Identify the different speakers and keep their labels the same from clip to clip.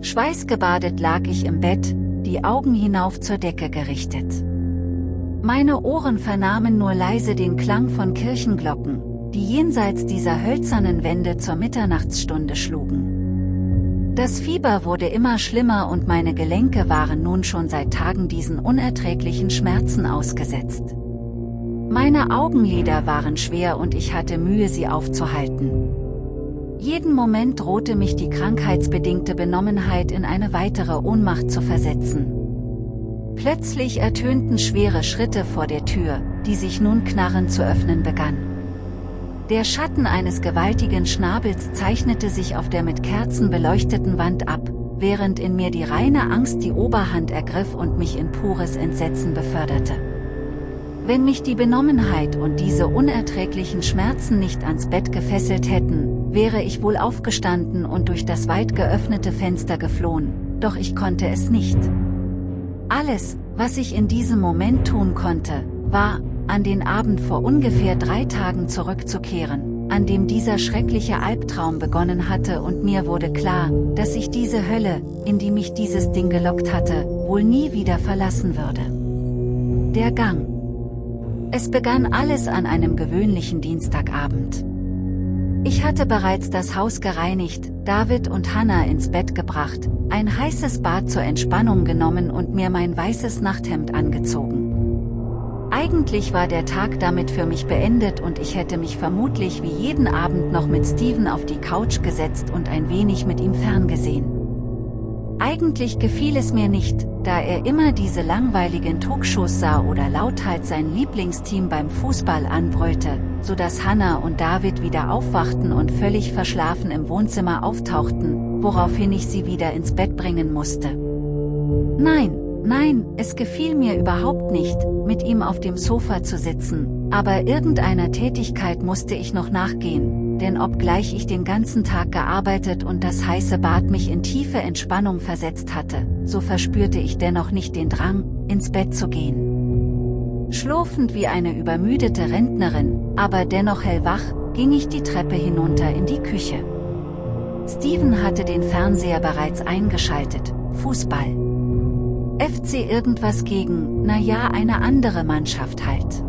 Speaker 1: Schweißgebadet lag ich im Bett, die Augen hinauf zur Decke gerichtet. Meine Ohren vernahmen nur leise den Klang von Kirchenglocken, die jenseits dieser hölzernen Wände zur Mitternachtsstunde schlugen. Das Fieber wurde immer schlimmer und meine Gelenke waren nun schon seit Tagen diesen unerträglichen Schmerzen ausgesetzt. Meine Augenlider waren schwer und ich hatte Mühe sie aufzuhalten. Jeden Moment drohte mich die krankheitsbedingte Benommenheit in eine weitere Ohnmacht zu versetzen. Plötzlich ertönten schwere Schritte vor der Tür, die sich nun knarrend zu öffnen begann. Der Schatten eines gewaltigen Schnabels zeichnete sich auf der mit Kerzen beleuchteten Wand ab, während in mir die reine Angst die Oberhand ergriff und mich in pures Entsetzen beförderte. Wenn mich die Benommenheit und diese unerträglichen Schmerzen nicht ans Bett gefesselt hätten, wäre ich wohl aufgestanden und durch das weit geöffnete Fenster geflohen, doch ich konnte es nicht. Alles, was ich in diesem Moment tun konnte, war, an den Abend vor ungefähr drei Tagen zurückzukehren, an dem dieser schreckliche Albtraum begonnen hatte und mir wurde klar, dass ich diese Hölle, in die mich dieses Ding gelockt hatte, wohl nie wieder verlassen würde. Der Gang. Es begann alles an einem gewöhnlichen Dienstagabend. Ich hatte bereits das Haus gereinigt, David und Hannah ins Bett gebracht, ein heißes Bad zur Entspannung genommen und mir mein weißes Nachthemd angezogen. Eigentlich war der Tag damit für mich beendet und ich hätte mich vermutlich wie jeden Abend noch mit Steven auf die Couch gesetzt und ein wenig mit ihm ferngesehen. Eigentlich gefiel es mir nicht, da er immer diese langweiligen Talkshows sah oder lauthals sein Lieblingsteam beim Fußball anbrüllte, so dass Hannah und David wieder aufwachten und völlig verschlafen im Wohnzimmer auftauchten, woraufhin ich sie wieder ins Bett bringen musste. Nein, Nein, es gefiel mir überhaupt nicht, mit ihm auf dem Sofa zu sitzen, aber irgendeiner Tätigkeit musste ich noch nachgehen, denn obgleich ich den ganzen Tag gearbeitet und das heiße Bad mich in tiefe Entspannung versetzt hatte, so verspürte ich dennoch nicht den Drang, ins Bett zu gehen. Schlurfend wie eine übermüdete Rentnerin, aber dennoch hellwach, ging ich die Treppe hinunter in die Küche. Steven hatte den Fernseher bereits eingeschaltet, Fußball. FC irgendwas gegen, naja eine andere Mannschaft halt.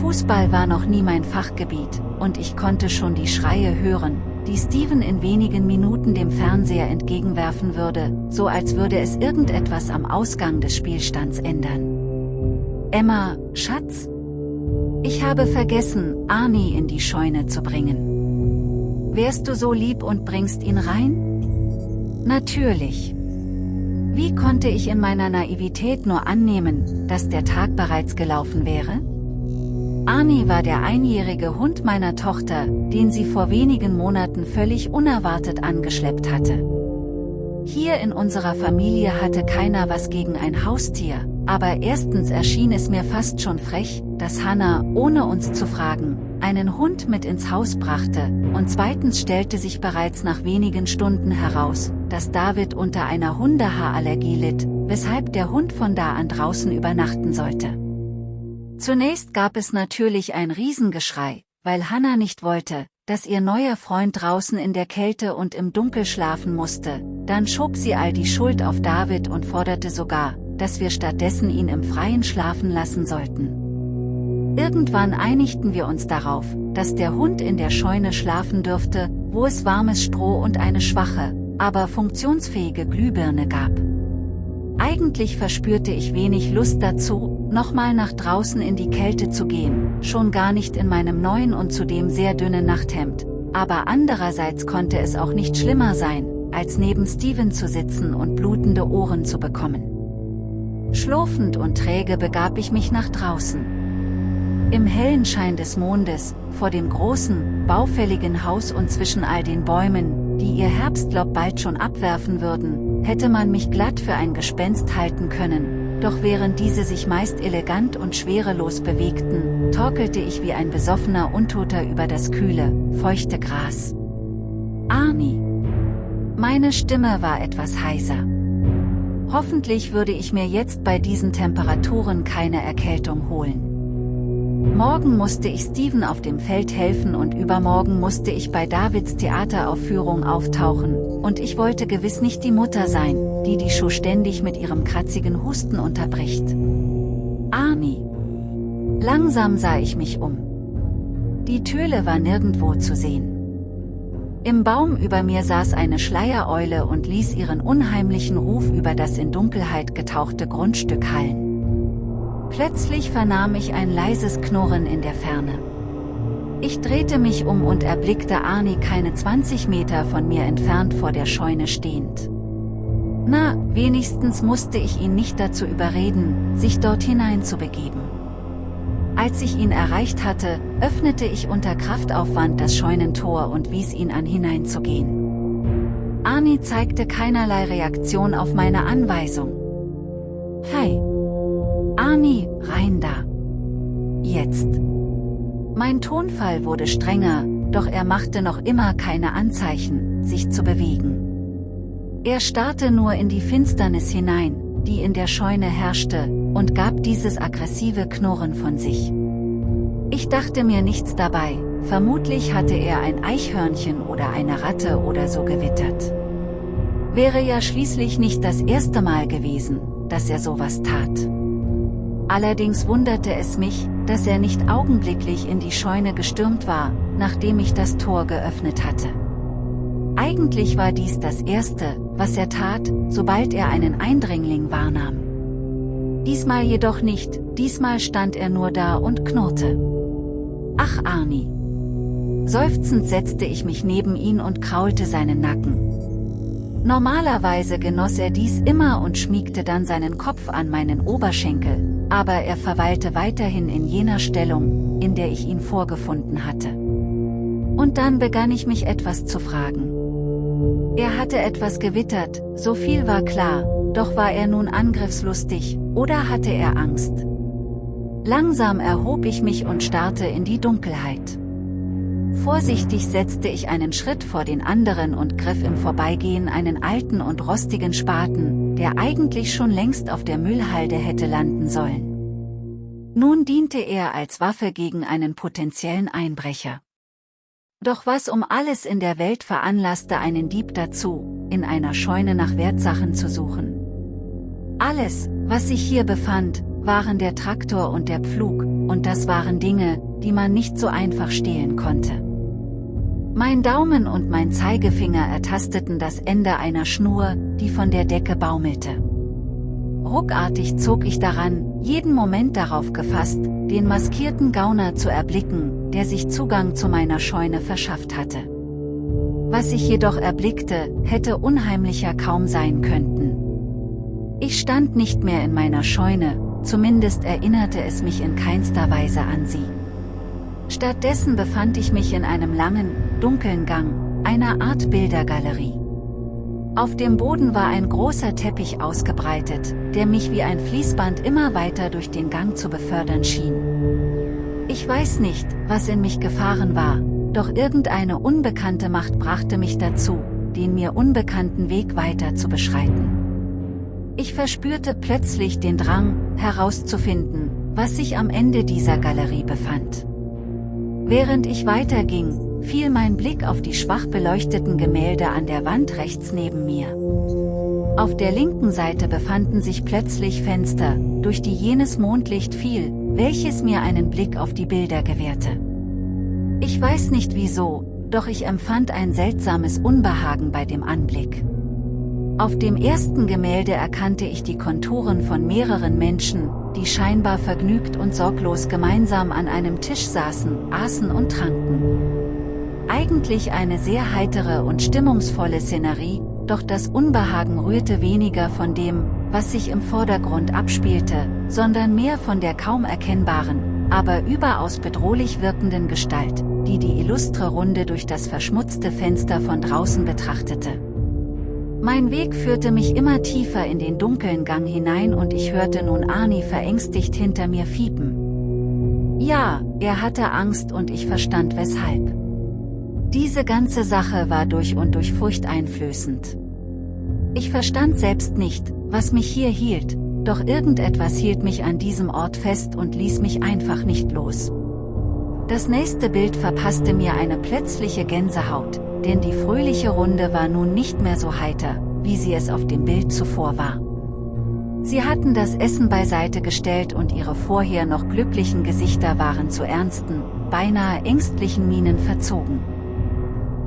Speaker 1: Fußball war noch nie mein Fachgebiet, und ich konnte schon die Schreie hören, die Steven in wenigen Minuten dem Fernseher entgegenwerfen würde, so als würde es irgendetwas am Ausgang des Spielstands ändern. Emma, Schatz? Ich habe vergessen, Arnie in die Scheune zu bringen. Wärst du so lieb und bringst ihn rein? Natürlich. Wie konnte ich in meiner Naivität nur annehmen, dass der Tag bereits gelaufen wäre? Arnie war der einjährige Hund meiner Tochter, den sie vor wenigen Monaten völlig unerwartet angeschleppt hatte. Hier in unserer Familie hatte keiner was gegen ein Haustier, aber erstens erschien es mir fast schon frech, dass Hannah, ohne uns zu fragen, einen Hund mit ins Haus brachte, und zweitens stellte sich bereits nach wenigen Stunden heraus, dass David unter einer Hundehaarallergie litt, weshalb der Hund von da an draußen übernachten sollte. Zunächst gab es natürlich ein Riesengeschrei, weil Hannah nicht wollte, dass ihr neuer Freund draußen in der Kälte und im Dunkel schlafen musste, dann schob sie all die Schuld auf David und forderte sogar, dass wir stattdessen ihn im Freien schlafen lassen sollten. Irgendwann einigten wir uns darauf, dass der Hund in der Scheune schlafen dürfte, wo es warmes Stroh und eine schwache, aber funktionsfähige Glühbirne gab. Eigentlich verspürte ich wenig Lust dazu, nochmal nach draußen in die Kälte zu gehen, schon gar nicht in meinem neuen und zudem sehr dünnen Nachthemd, aber andererseits konnte es auch nicht schlimmer sein, als neben Steven zu sitzen und blutende Ohren zu bekommen. Schlurfend und träge begab ich mich nach draußen. Im hellen Schein des Mondes, vor dem großen, baufälligen Haus und zwischen all den Bäumen, die ihr Herbstlaub bald schon abwerfen würden, hätte man mich glatt für ein Gespenst halten können, doch während diese sich meist elegant und schwerelos bewegten, torkelte ich wie ein besoffener Untoter über das kühle, feuchte Gras. Arnie. Meine Stimme war etwas heiser. Hoffentlich würde ich mir jetzt bei diesen Temperaturen keine Erkältung holen. Morgen musste ich Steven auf dem Feld helfen und übermorgen musste ich bei Davids Theateraufführung auftauchen, und ich wollte gewiss nicht die Mutter sein, die die Show ständig mit ihrem kratzigen Husten unterbricht. Arnie. Langsam sah ich mich um. Die Töle war nirgendwo zu sehen. Im Baum über mir saß eine Schleiereule und ließ ihren unheimlichen Ruf über das in Dunkelheit getauchte Grundstück hallen. Plötzlich vernahm ich ein leises Knurren in der Ferne. Ich drehte mich um und erblickte Arnie keine 20 Meter von mir entfernt vor der Scheune stehend. Na, wenigstens musste ich ihn nicht dazu überreden, sich dort hinein zu begeben. Als ich ihn erreicht hatte, öffnete ich unter Kraftaufwand das Scheunentor und wies ihn an hineinzugehen. Arnie zeigte keinerlei Reaktion auf meine Anweisung. Hi, Arnie, rein da. Jetzt. Mein Tonfall wurde strenger, doch er machte noch immer keine Anzeichen, sich zu bewegen. Er starrte nur in die Finsternis hinein, die in der Scheune herrschte, und gab dieses aggressive Knurren von sich. Ich dachte mir nichts dabei, vermutlich hatte er ein Eichhörnchen oder eine Ratte oder so gewittert. Wäre ja schließlich nicht das erste Mal gewesen, dass er sowas tat. Allerdings wunderte es mich, dass er nicht augenblicklich in die Scheune gestürmt war, nachdem ich das Tor geöffnet hatte. Eigentlich war dies das Erste, was er tat, sobald er einen Eindringling wahrnahm. Diesmal jedoch nicht, diesmal stand er nur da und knurrte. Ach Arnie! Seufzend setzte ich mich neben ihn und kraulte seinen Nacken. Normalerweise genoss er dies immer und schmiegte dann seinen Kopf an meinen Oberschenkel, aber er verweilte weiterhin in jener Stellung, in der ich ihn vorgefunden hatte. Und dann begann ich mich etwas zu fragen. Er hatte etwas gewittert, so viel war klar, doch war er nun angriffslustig, oder hatte er Angst? Langsam erhob ich mich und starrte in die Dunkelheit. Vorsichtig setzte ich einen Schritt vor den anderen und griff im Vorbeigehen einen alten und rostigen Spaten, der eigentlich schon längst auf der Müllhalde hätte landen sollen. Nun diente er als Waffe gegen einen potenziellen Einbrecher. Doch was um alles in der Welt veranlasste einen Dieb dazu, in einer Scheune nach Wertsachen zu suchen? Alles, was sich hier befand, waren der Traktor und der Pflug, und das waren Dinge, die man nicht so einfach stehlen konnte. Mein Daumen und mein Zeigefinger ertasteten das Ende einer Schnur, die von der Decke baumelte. Ruckartig zog ich daran, jeden Moment darauf gefasst, den maskierten Gauner zu erblicken, der sich Zugang zu meiner Scheune verschafft hatte. Was ich jedoch erblickte, hätte unheimlicher kaum sein könnten. Ich stand nicht mehr in meiner Scheune, zumindest erinnerte es mich in keinster Weise an sie. Stattdessen befand ich mich in einem langen, dunklen Gang, einer Art Bildergalerie. Auf dem Boden war ein großer Teppich ausgebreitet, der mich wie ein Fließband immer weiter durch den Gang zu befördern schien. Ich weiß nicht, was in mich gefahren war, doch irgendeine unbekannte Macht brachte mich dazu, den mir unbekannten Weg weiter zu beschreiten. Ich verspürte plötzlich den Drang, herauszufinden, was sich am Ende dieser Galerie befand. Während ich weiterging, fiel mein Blick auf die schwach beleuchteten Gemälde an der Wand rechts neben mir. Auf der linken Seite befanden sich plötzlich Fenster, durch die jenes Mondlicht fiel, welches mir einen Blick auf die Bilder gewährte. Ich weiß nicht wieso, doch ich empfand ein seltsames Unbehagen bei dem Anblick. Auf dem ersten Gemälde erkannte ich die Konturen von mehreren Menschen, die scheinbar vergnügt und sorglos gemeinsam an einem Tisch saßen, aßen und tranken. Eigentlich eine sehr heitere und stimmungsvolle Szenerie, doch das Unbehagen rührte weniger von dem, was sich im Vordergrund abspielte, sondern mehr von der kaum erkennbaren, aber überaus bedrohlich wirkenden Gestalt, die die illustre Runde durch das verschmutzte Fenster von draußen betrachtete. Mein Weg führte mich immer tiefer in den dunklen Gang hinein und ich hörte nun Arnie verängstigt hinter mir fiepen. Ja, er hatte Angst und ich verstand weshalb. Diese ganze Sache war durch und durch furchteinflößend. Ich verstand selbst nicht, was mich hier hielt, doch irgendetwas hielt mich an diesem Ort fest und ließ mich einfach nicht los. Das nächste Bild verpasste mir eine plötzliche Gänsehaut, denn die fröhliche Runde war nun nicht mehr so heiter, wie sie es auf dem Bild zuvor war. Sie hatten das Essen beiseite gestellt und ihre vorher noch glücklichen Gesichter waren zu ernsten, beinahe ängstlichen Mienen verzogen.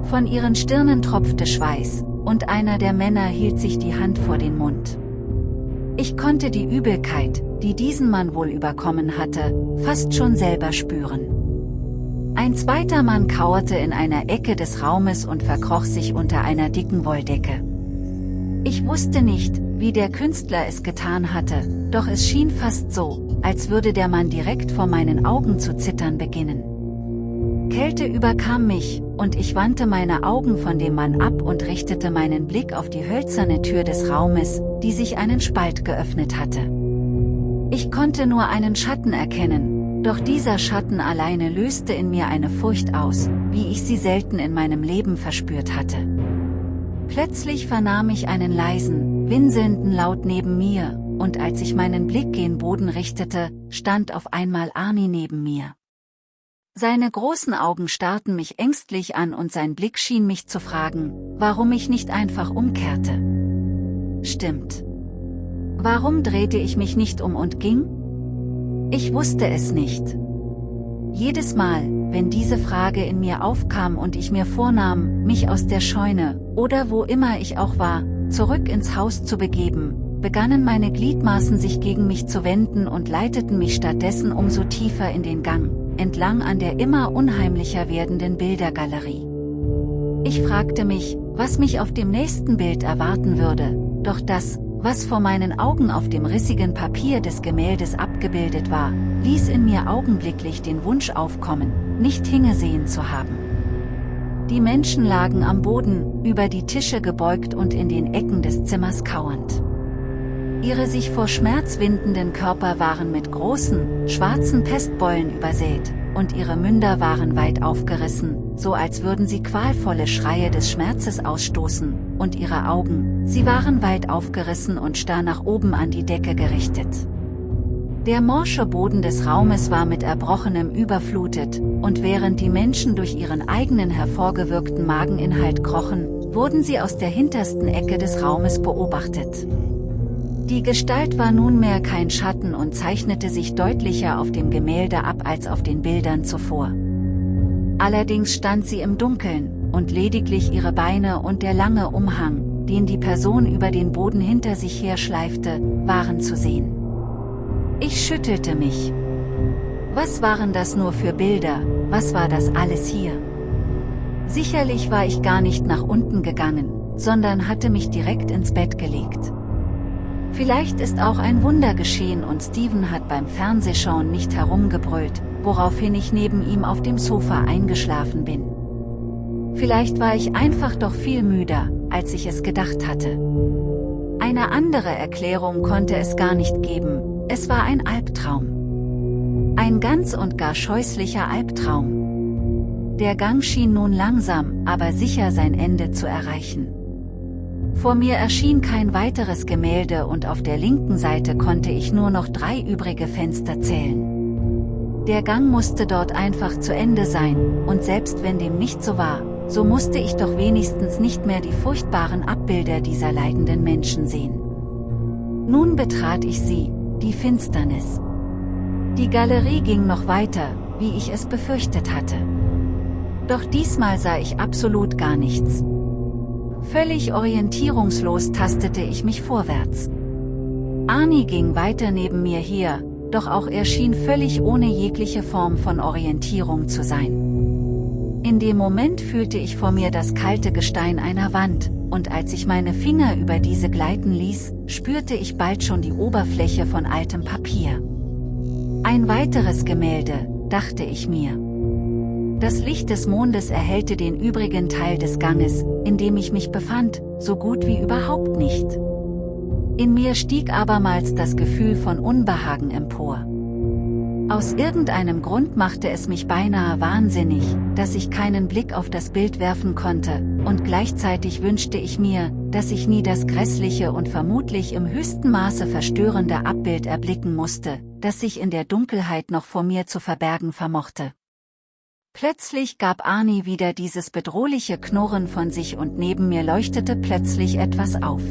Speaker 1: Von ihren Stirnen tropfte Schweiß, und einer der Männer hielt sich die Hand vor den Mund. Ich konnte die Übelkeit, die diesen Mann wohl überkommen hatte, fast schon selber spüren. Ein zweiter Mann kauerte in einer Ecke des Raumes und verkroch sich unter einer dicken Wolldecke. Ich wusste nicht, wie der Künstler es getan hatte, doch es schien fast so, als würde der Mann direkt vor meinen Augen zu zittern beginnen. Kälte überkam mich, und ich wandte meine Augen von dem Mann ab und richtete meinen Blick auf die hölzerne Tür des Raumes, die sich einen Spalt geöffnet hatte. Ich konnte nur einen Schatten erkennen, doch dieser Schatten alleine löste in mir eine Furcht aus, wie ich sie selten in meinem Leben verspürt hatte. Plötzlich vernahm ich einen leisen, winselnden Laut neben mir, und als ich meinen Blick gen Boden richtete, stand auf einmal Arnie neben mir. Seine großen Augen starrten mich ängstlich an und sein Blick schien mich zu fragen, warum ich nicht einfach umkehrte. Stimmt. Warum drehte ich mich nicht um und ging? Ich wusste es nicht. Jedes Mal, wenn diese Frage in mir aufkam und ich mir vornahm, mich aus der Scheune, oder wo immer ich auch war, zurück ins Haus zu begeben, begannen meine Gliedmaßen sich gegen mich zu wenden und leiteten mich stattdessen umso tiefer in den Gang, entlang an der immer unheimlicher werdenden Bildergalerie. Ich fragte mich, was mich auf dem nächsten Bild erwarten würde, doch das, was vor meinen Augen auf dem rissigen Papier des Gemäldes abgebildet war, ließ in mir augenblicklich den Wunsch aufkommen, nicht hingesehen zu haben. Die Menschen lagen am Boden, über die Tische gebeugt und in den Ecken des Zimmers kauernd. Ihre sich vor Schmerz windenden Körper waren mit großen, schwarzen Pestbeulen übersät, und ihre Münder waren weit aufgerissen, so als würden sie qualvolle Schreie des Schmerzes ausstoßen, und ihre Augen, sie waren weit aufgerissen und starr nach oben an die Decke gerichtet. Der morsche Boden des Raumes war mit Erbrochenem überflutet, und während die Menschen durch ihren eigenen hervorgewirkten Mageninhalt krochen, wurden sie aus der hintersten Ecke des Raumes beobachtet. Die Gestalt war nunmehr kein Schatten und zeichnete sich deutlicher auf dem Gemälde ab als auf den Bildern zuvor. Allerdings stand sie im Dunkeln, und lediglich ihre Beine und der lange Umhang, den die Person über den Boden hinter sich her schleifte, waren zu sehen. Ich schüttelte mich. Was waren das nur für Bilder, was war das alles hier? Sicherlich war ich gar nicht nach unten gegangen, sondern hatte mich direkt ins Bett gelegt. Vielleicht ist auch ein Wunder geschehen und Steven hat beim Fernsehschauen nicht herumgebrüllt, woraufhin ich neben ihm auf dem Sofa eingeschlafen bin. Vielleicht war ich einfach doch viel müder, als ich es gedacht hatte. Eine andere Erklärung konnte es gar nicht geben, es war ein Albtraum. Ein ganz und gar scheußlicher Albtraum. Der Gang schien nun langsam, aber sicher sein Ende zu erreichen. Vor mir erschien kein weiteres Gemälde und auf der linken Seite konnte ich nur noch drei übrige Fenster zählen. Der Gang musste dort einfach zu Ende sein, und selbst wenn dem nicht so war, so musste ich doch wenigstens nicht mehr die furchtbaren Abbilder dieser leidenden Menschen sehen. Nun betrat ich sie, die Finsternis. Die Galerie ging noch weiter, wie ich es befürchtet hatte. Doch diesmal sah ich absolut gar nichts. Völlig orientierungslos tastete ich mich vorwärts. Arnie ging weiter neben mir her, doch auch er schien völlig ohne jegliche Form von Orientierung zu sein. In dem Moment fühlte ich vor mir das kalte Gestein einer Wand, und als ich meine Finger über diese gleiten ließ, spürte ich bald schon die Oberfläche von altem Papier. Ein weiteres Gemälde, dachte ich mir. Das Licht des Mondes erhellte den übrigen Teil des Ganges, in dem ich mich befand, so gut wie überhaupt nicht. In mir stieg abermals das Gefühl von Unbehagen empor. Aus irgendeinem Grund machte es mich beinahe wahnsinnig, dass ich keinen Blick auf das Bild werfen konnte, und gleichzeitig wünschte ich mir, dass ich nie das grässliche und vermutlich im höchsten Maße verstörende Abbild erblicken musste, das sich in der Dunkelheit noch vor mir zu verbergen vermochte. Plötzlich gab Arnie wieder dieses bedrohliche Knurren von sich und neben mir leuchtete plötzlich etwas auf.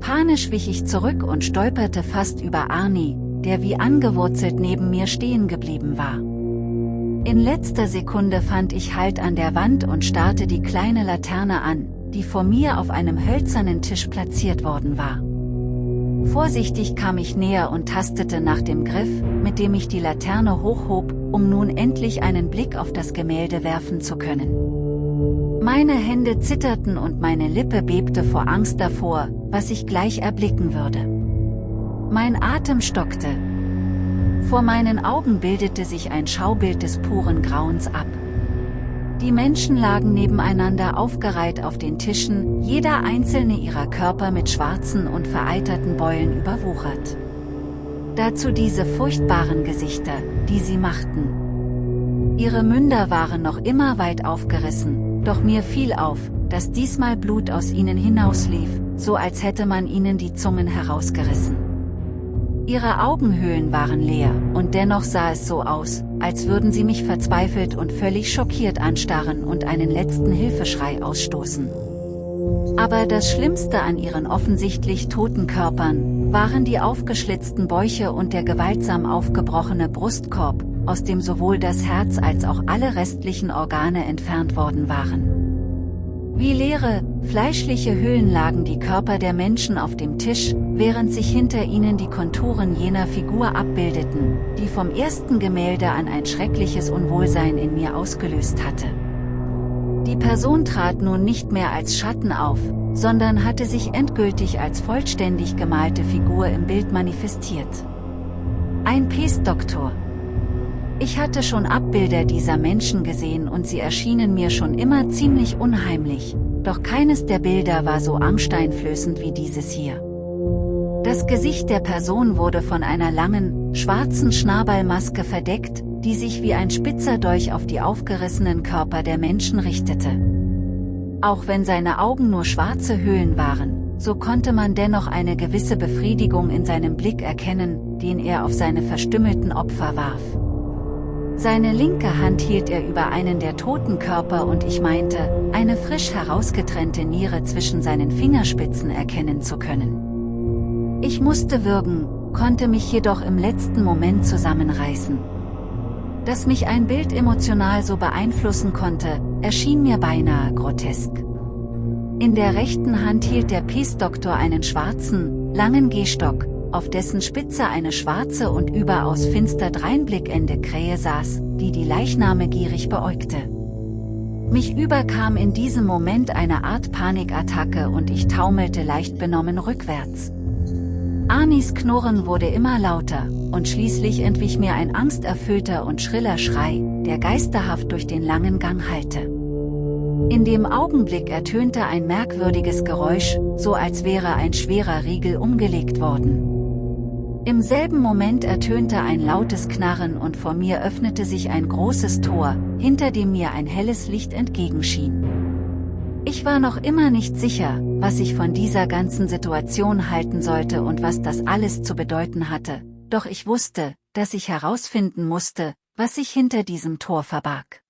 Speaker 1: Panisch wich ich zurück und stolperte fast über Arnie, der wie angewurzelt neben mir stehen geblieben war. In letzter Sekunde fand ich Halt an der Wand und starrte die kleine Laterne an, die vor mir auf einem hölzernen Tisch platziert worden war. Vorsichtig kam ich näher und tastete nach dem Griff, mit dem ich die Laterne hochhob, um nun endlich einen Blick auf das Gemälde werfen zu können. Meine Hände zitterten und meine Lippe bebte vor Angst davor, was ich gleich erblicken würde. Mein Atem stockte. Vor meinen Augen bildete sich ein Schaubild des puren Grauens ab. Die Menschen lagen nebeneinander aufgereiht auf den Tischen, jeder einzelne ihrer Körper mit schwarzen und vereiterten Beulen überwuchert. Dazu diese furchtbaren Gesichter, die sie machten. Ihre Münder waren noch immer weit aufgerissen, doch mir fiel auf, dass diesmal Blut aus ihnen hinauslief, so als hätte man ihnen die Zungen herausgerissen. Ihre Augenhöhlen waren leer, und dennoch sah es so aus, als würden sie mich verzweifelt und völlig schockiert anstarren und einen letzten Hilfeschrei ausstoßen. Aber das Schlimmste an ihren offensichtlich toten Körpern, waren die aufgeschlitzten Bäuche und der gewaltsam aufgebrochene Brustkorb, aus dem sowohl das Herz als auch alle restlichen Organe entfernt worden waren. Wie leere, fleischliche Hüllen lagen die Körper der Menschen auf dem Tisch, während sich hinter ihnen die Konturen jener Figur abbildeten, die vom ersten Gemälde an ein schreckliches Unwohlsein in mir ausgelöst hatte. Die Person trat nun nicht mehr als Schatten auf, sondern hatte sich endgültig als vollständig gemalte Figur im Bild manifestiert. Ein Pestdoktor, ich hatte schon Abbilder dieser Menschen gesehen und sie erschienen mir schon immer ziemlich unheimlich, doch keines der Bilder war so angsteinflößend wie dieses hier. Das Gesicht der Person wurde von einer langen, schwarzen Schnabelmaske verdeckt, die sich wie ein spitzer Dolch auf die aufgerissenen Körper der Menschen richtete. Auch wenn seine Augen nur schwarze Höhlen waren, so konnte man dennoch eine gewisse Befriedigung in seinem Blick erkennen, den er auf seine verstümmelten Opfer warf. Seine linke Hand hielt er über einen der toten Körper und ich meinte, eine frisch herausgetrennte Niere zwischen seinen Fingerspitzen erkennen zu können. Ich musste würgen, konnte mich jedoch im letzten Moment zusammenreißen. Dass mich ein Bild emotional so beeinflussen konnte, erschien mir beinahe grotesk. In der rechten Hand hielt der Peace-Doktor einen schwarzen, langen Gehstock, auf dessen Spitze eine schwarze und überaus finster dreinblickende Krähe saß, die die Leichname gierig beäugte. Mich überkam in diesem Moment eine Art Panikattacke und ich taumelte leicht benommen rückwärts. Anis Knurren wurde immer lauter, und schließlich entwich mir ein angsterfüllter und schriller Schrei, der geisterhaft durch den langen Gang hallte. In dem Augenblick ertönte ein merkwürdiges Geräusch, so als wäre ein schwerer Riegel umgelegt worden. Im selben Moment ertönte ein lautes Knarren und vor mir öffnete sich ein großes Tor, hinter dem mir ein helles Licht entgegenschien. Ich war noch immer nicht sicher, was ich von dieser ganzen Situation halten sollte und was das alles zu bedeuten hatte, doch ich wusste, dass ich herausfinden musste, was sich hinter diesem Tor verbarg.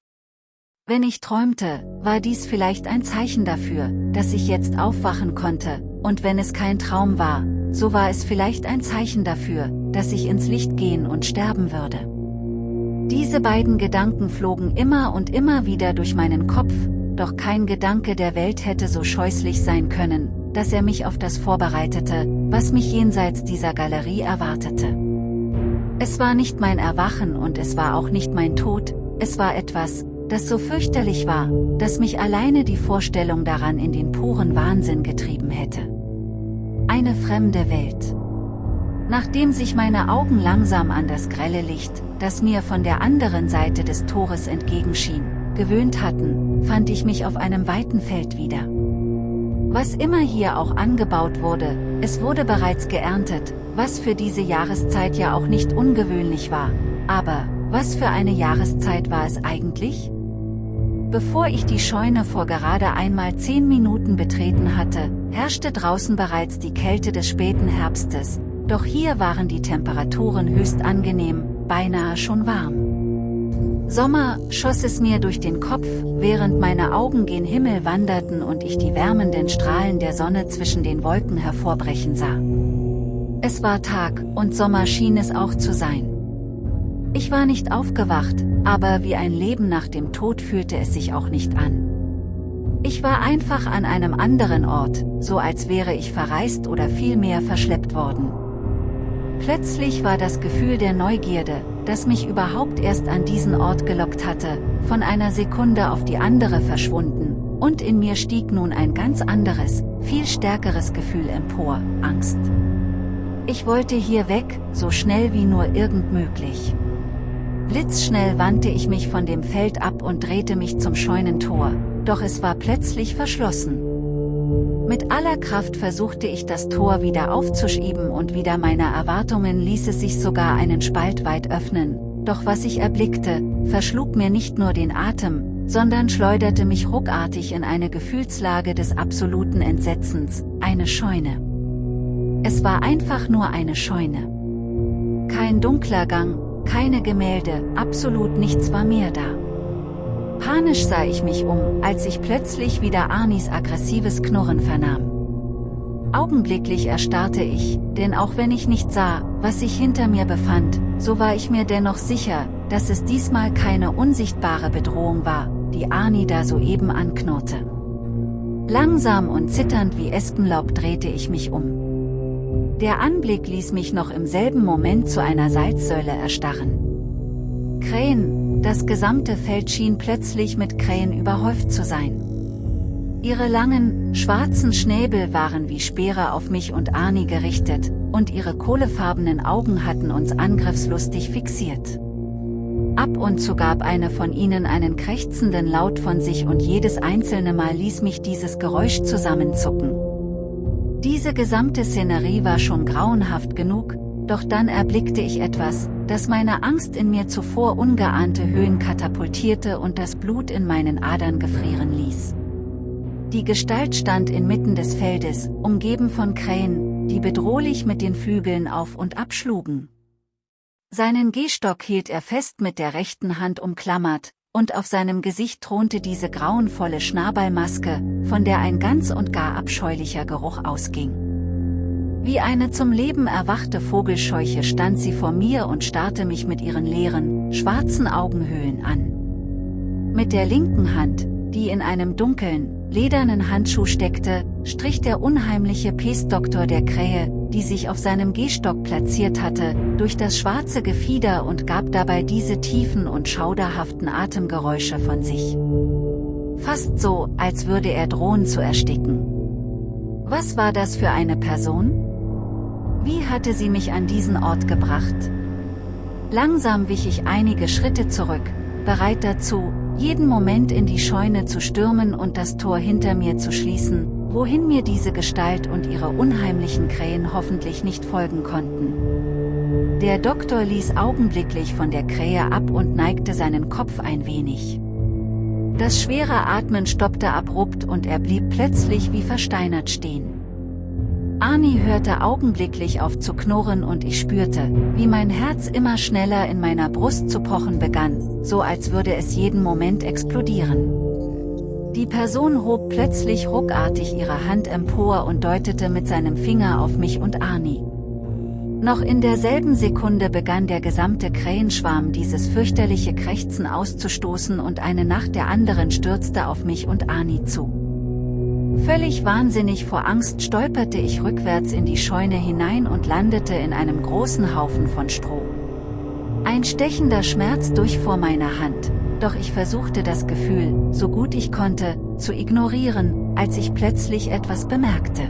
Speaker 1: Wenn ich träumte, war dies vielleicht ein Zeichen dafür, dass ich jetzt aufwachen konnte, und wenn es kein Traum war, so war es vielleicht ein Zeichen dafür, dass ich ins Licht gehen und sterben würde. Diese beiden Gedanken flogen immer und immer wieder durch meinen Kopf, doch kein Gedanke der Welt hätte so scheußlich sein können, dass er mich auf das vorbereitete, was mich jenseits dieser Galerie erwartete. Es war nicht mein Erwachen und es war auch nicht mein Tod, es war etwas, das so fürchterlich war, dass mich alleine die Vorstellung daran in den puren Wahnsinn getrieben hätte. Eine fremde Welt. Nachdem sich meine Augen langsam an das grelle Licht, das mir von der anderen Seite des Tores entgegenschien, gewöhnt hatten, fand ich mich auf einem weiten Feld wieder. Was immer hier auch angebaut wurde, es wurde bereits geerntet, was für diese Jahreszeit ja auch nicht ungewöhnlich war, Aber, was für eine Jahreszeit war es eigentlich? Bevor ich die Scheune vor gerade einmal zehn Minuten betreten hatte, herrschte draußen bereits die Kälte des späten Herbstes, doch hier waren die Temperaturen höchst angenehm, beinahe schon warm. Sommer, schoss es mir durch den Kopf, während meine Augen gen Himmel wanderten und ich die wärmenden Strahlen der Sonne zwischen den Wolken hervorbrechen sah. Es war Tag, und Sommer schien es auch zu sein. Ich war nicht aufgewacht, aber wie ein Leben nach dem Tod fühlte es sich auch nicht an. Ich war einfach an einem anderen Ort, so als wäre ich verreist oder vielmehr verschleppt worden. Plötzlich war das Gefühl der Neugierde, das mich überhaupt erst an diesen Ort gelockt hatte, von einer Sekunde auf die andere verschwunden, und in mir stieg nun ein ganz anderes, viel stärkeres Gefühl empor, Angst. Ich wollte hier weg, so schnell wie nur irgend möglich. Blitzschnell wandte ich mich von dem Feld ab und drehte mich zum Scheunentor, doch es war plötzlich verschlossen. Mit aller Kraft versuchte ich das Tor wieder aufzuschieben und wieder meiner Erwartungen ließ es sich sogar einen Spalt weit öffnen, doch was ich erblickte, verschlug mir nicht nur den Atem, sondern schleuderte mich ruckartig in eine Gefühlslage des absoluten Entsetzens, eine Scheune. Es war einfach nur eine Scheune. Kein dunkler Gang, keine Gemälde, absolut nichts war mehr da. Panisch sah ich mich um, als ich plötzlich wieder Arnis aggressives Knurren vernahm. Augenblicklich erstarrte ich, denn auch wenn ich nicht sah, was sich hinter mir befand, so war ich mir dennoch sicher, dass es diesmal keine unsichtbare Bedrohung war, die Arni da soeben anknurrte. Langsam und zitternd wie Espenlaub drehte ich mich um. Der Anblick ließ mich noch im selben Moment zu einer Salzsäule erstarren. Krähen, das gesamte Feld schien plötzlich mit Krähen überhäuft zu sein. Ihre langen, schwarzen Schnäbel waren wie Speere auf mich und Arnie gerichtet, und ihre kohlefarbenen Augen hatten uns angriffslustig fixiert. Ab und zu gab eine von ihnen einen krächzenden Laut von sich und jedes einzelne Mal ließ mich dieses Geräusch zusammenzucken. Diese gesamte Szenerie war schon grauenhaft genug, doch dann erblickte ich etwas, das meine Angst in mir zuvor ungeahnte Höhen katapultierte und das Blut in meinen Adern gefrieren ließ. Die Gestalt stand inmitten des Feldes, umgeben von Krähen, die bedrohlich mit den Flügeln auf und abschlugen. Seinen Gehstock hielt er fest mit der rechten Hand umklammert, und auf seinem Gesicht thronte diese grauenvolle Schnabelmaske, von der ein ganz und gar abscheulicher Geruch ausging. Wie eine zum Leben erwachte Vogelscheuche stand sie vor mir und starrte mich mit ihren leeren, schwarzen Augenhöhlen an. Mit der linken Hand, die in einem dunklen, ledernen Handschuh steckte, strich der unheimliche Pestdoktor der Krähe, die sich auf seinem Gehstock platziert hatte, durch das schwarze Gefieder und gab dabei diese tiefen und schauderhaften Atemgeräusche von sich. Fast so, als würde er drohen zu ersticken. Was war das für eine Person? Wie hatte sie mich an diesen Ort gebracht? Langsam wich ich einige Schritte zurück, bereit dazu, jeden Moment in die Scheune zu stürmen und das Tor hinter mir zu schließen, wohin mir diese Gestalt und ihre unheimlichen Krähen hoffentlich nicht folgen konnten. Der Doktor ließ augenblicklich von der Krähe ab und neigte seinen Kopf ein wenig. Das schwere Atmen stoppte abrupt und er blieb plötzlich wie versteinert stehen. Arnie hörte augenblicklich auf zu knurren und ich spürte, wie mein Herz immer schneller in meiner Brust zu pochen begann, so als würde es jeden Moment explodieren. Die Person hob plötzlich ruckartig ihre Hand empor und deutete mit seinem Finger auf mich und Arnie. Noch in derselben Sekunde begann der gesamte Krähenschwarm dieses fürchterliche Krächzen auszustoßen und eine nach der anderen stürzte auf mich und Arnie zu. Völlig wahnsinnig vor Angst stolperte ich rückwärts in die Scheune hinein und landete in einem großen Haufen von Stroh. Ein stechender Schmerz durchfuhr meine Hand, doch ich versuchte das Gefühl, so gut ich konnte, zu ignorieren, als ich plötzlich etwas bemerkte.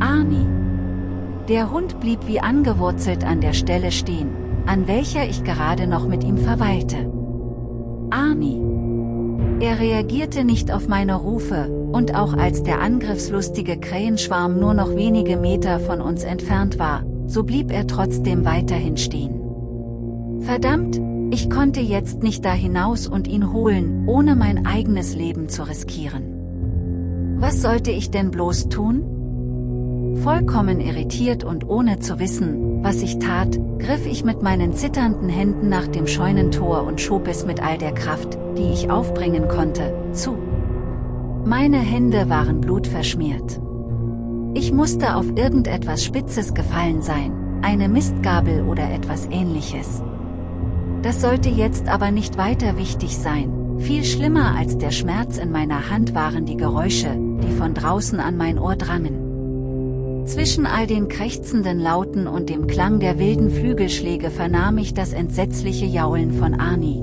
Speaker 1: Arnie. Der Hund blieb wie angewurzelt an der Stelle stehen, an welcher ich gerade noch mit ihm verweilte. Arnie. Er reagierte nicht auf meine Rufe, und auch als der angriffslustige Krähenschwarm nur noch wenige Meter von uns entfernt war, so blieb er trotzdem weiterhin stehen. Verdammt, ich konnte jetzt nicht da hinaus und ihn holen, ohne mein eigenes Leben zu riskieren. Was sollte ich denn bloß tun? Vollkommen irritiert und ohne zu wissen, was ich tat, griff ich mit meinen zitternden Händen nach dem Scheunentor und schob es mit all der Kraft, die ich aufbringen konnte, zu. Meine Hände waren blutverschmiert. Ich musste auf irgendetwas Spitzes gefallen sein, eine Mistgabel oder etwas ähnliches. Das sollte jetzt aber nicht weiter wichtig sein, viel schlimmer als der Schmerz in meiner Hand waren die Geräusche, die von draußen an mein Ohr drangen. Zwischen all den krächzenden Lauten und dem Klang der wilden Flügelschläge vernahm ich das entsetzliche Jaulen von Arnie.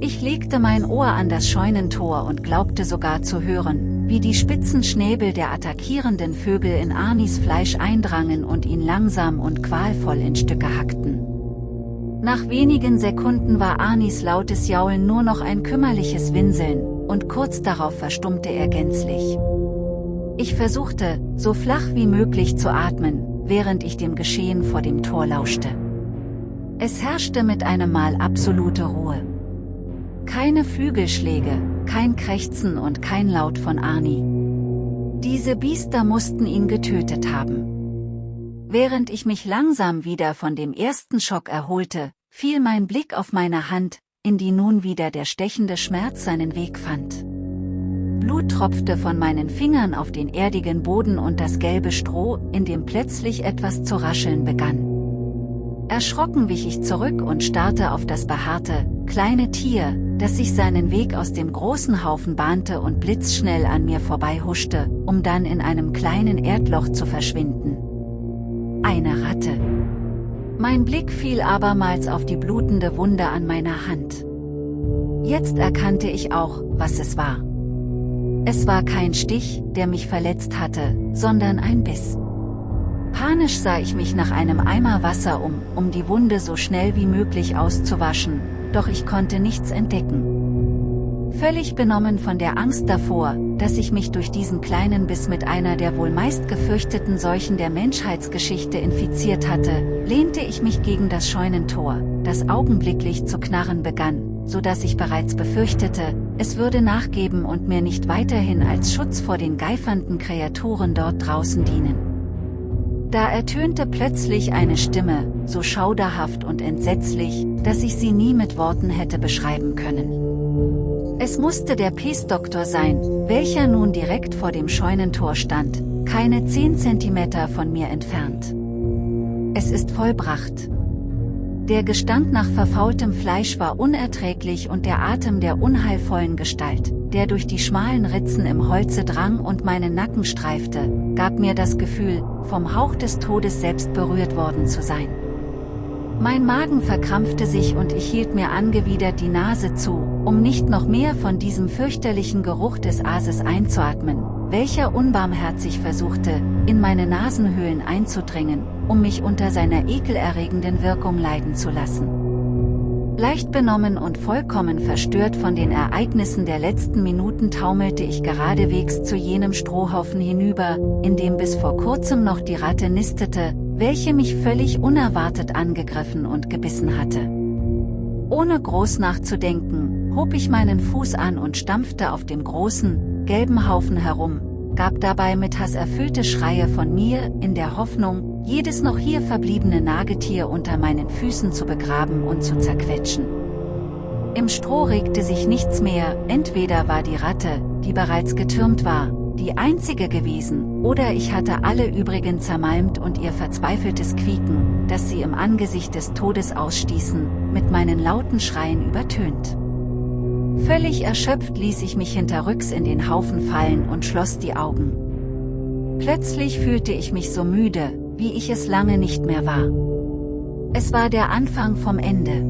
Speaker 1: Ich legte mein Ohr an das Scheunentor und glaubte sogar zu hören, wie die spitzen Schnäbel der attackierenden Vögel in Arnis Fleisch eindrangen und ihn langsam und qualvoll in Stücke hackten. Nach wenigen Sekunden war Anis lautes Jaulen nur noch ein kümmerliches Winseln, und kurz darauf verstummte er gänzlich. Ich versuchte, so flach wie möglich zu atmen, während ich dem Geschehen vor dem Tor lauschte. Es herrschte mit einem Mal absolute Ruhe. Keine Flügelschläge, kein Krächzen und kein Laut von Arni. Diese Biester mussten ihn getötet haben. Während ich mich langsam wieder von dem ersten Schock erholte, fiel mein Blick auf meine Hand, in die nun wieder der stechende Schmerz seinen Weg fand. Blut tropfte von meinen Fingern auf den erdigen Boden und das gelbe Stroh, in dem plötzlich etwas zu rascheln begann. Erschrocken wich ich zurück und starrte auf das behaarte, kleine Tier, das sich seinen Weg aus dem großen Haufen bahnte und blitzschnell an mir vorbei huschte, um dann in einem kleinen Erdloch zu verschwinden eine Ratte. Mein Blick fiel abermals auf die blutende Wunde an meiner Hand. Jetzt erkannte ich auch, was es war. Es war kein Stich, der mich verletzt hatte, sondern ein Biss. Panisch sah ich mich nach einem Eimer Wasser um, um die Wunde so schnell wie möglich auszuwaschen, doch ich konnte nichts entdecken. Völlig benommen von der Angst davor, dass ich mich durch diesen kleinen Biss mit einer der wohl meist gefürchteten Seuchen der Menschheitsgeschichte infiziert hatte, lehnte ich mich gegen das Scheunentor, das augenblicklich zu knarren begann, so dass ich bereits befürchtete, es würde nachgeben und mir nicht weiterhin als Schutz vor den geifernden Kreaturen dort draußen dienen. Da ertönte plötzlich eine Stimme, so schauderhaft und entsetzlich, dass ich sie nie mit Worten hätte beschreiben können. Es musste der Peace-Doktor sein, welcher nun direkt vor dem Scheunentor stand, keine 10 cm von mir entfernt. Es ist vollbracht. Der Gestank nach verfaultem Fleisch war unerträglich und der Atem der unheilvollen Gestalt, der durch die schmalen Ritzen im Holze drang und meinen Nacken streifte, gab mir das Gefühl, vom Hauch des Todes selbst berührt worden zu sein. Mein Magen verkrampfte sich und ich hielt mir angewidert die Nase zu, um nicht noch mehr von diesem fürchterlichen Geruch des Ases einzuatmen, welcher unbarmherzig versuchte, in meine Nasenhöhlen einzudringen, um mich unter seiner ekelerregenden Wirkung leiden zu lassen. Leicht benommen und vollkommen verstört von den Ereignissen der letzten Minuten taumelte ich geradewegs zu jenem Strohhaufen hinüber, in dem bis vor kurzem noch die Ratte nistete, welche mich völlig unerwartet angegriffen und gebissen hatte. Ohne groß nachzudenken, hob ich meinen Fuß an und stampfte auf dem großen, gelben Haufen herum, gab dabei mit Hass erfüllte Schreie von mir, in der Hoffnung, jedes noch hier verbliebene Nagetier unter meinen Füßen zu begraben und zu zerquetschen. Im Stroh regte sich nichts mehr, entweder war die Ratte, die bereits getürmt war, die einzige gewesen, oder ich hatte alle übrigen zermalmt und ihr verzweifeltes Quieken, das sie im Angesicht des Todes ausstießen, mit meinen lauten Schreien übertönt. Völlig erschöpft ließ ich mich hinterrücks in den Haufen fallen und schloss die Augen. Plötzlich fühlte ich mich so müde, wie ich es lange nicht mehr war. Es war der Anfang vom Ende.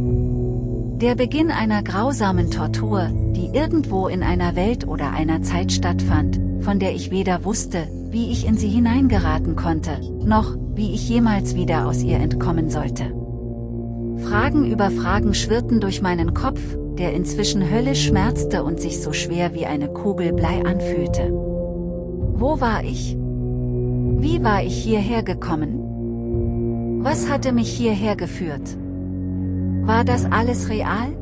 Speaker 1: Der Beginn einer grausamen Tortur, die irgendwo in einer Welt oder einer Zeit stattfand, von der ich weder wusste, wie ich in sie hineingeraten konnte, noch, wie ich jemals wieder aus ihr entkommen sollte. Fragen über Fragen schwirrten durch meinen Kopf, der inzwischen höllisch schmerzte und sich so schwer wie eine Kugel Blei anfühlte. Wo war ich? Wie war ich hierher gekommen? Was hatte mich hierher geführt? War das alles real?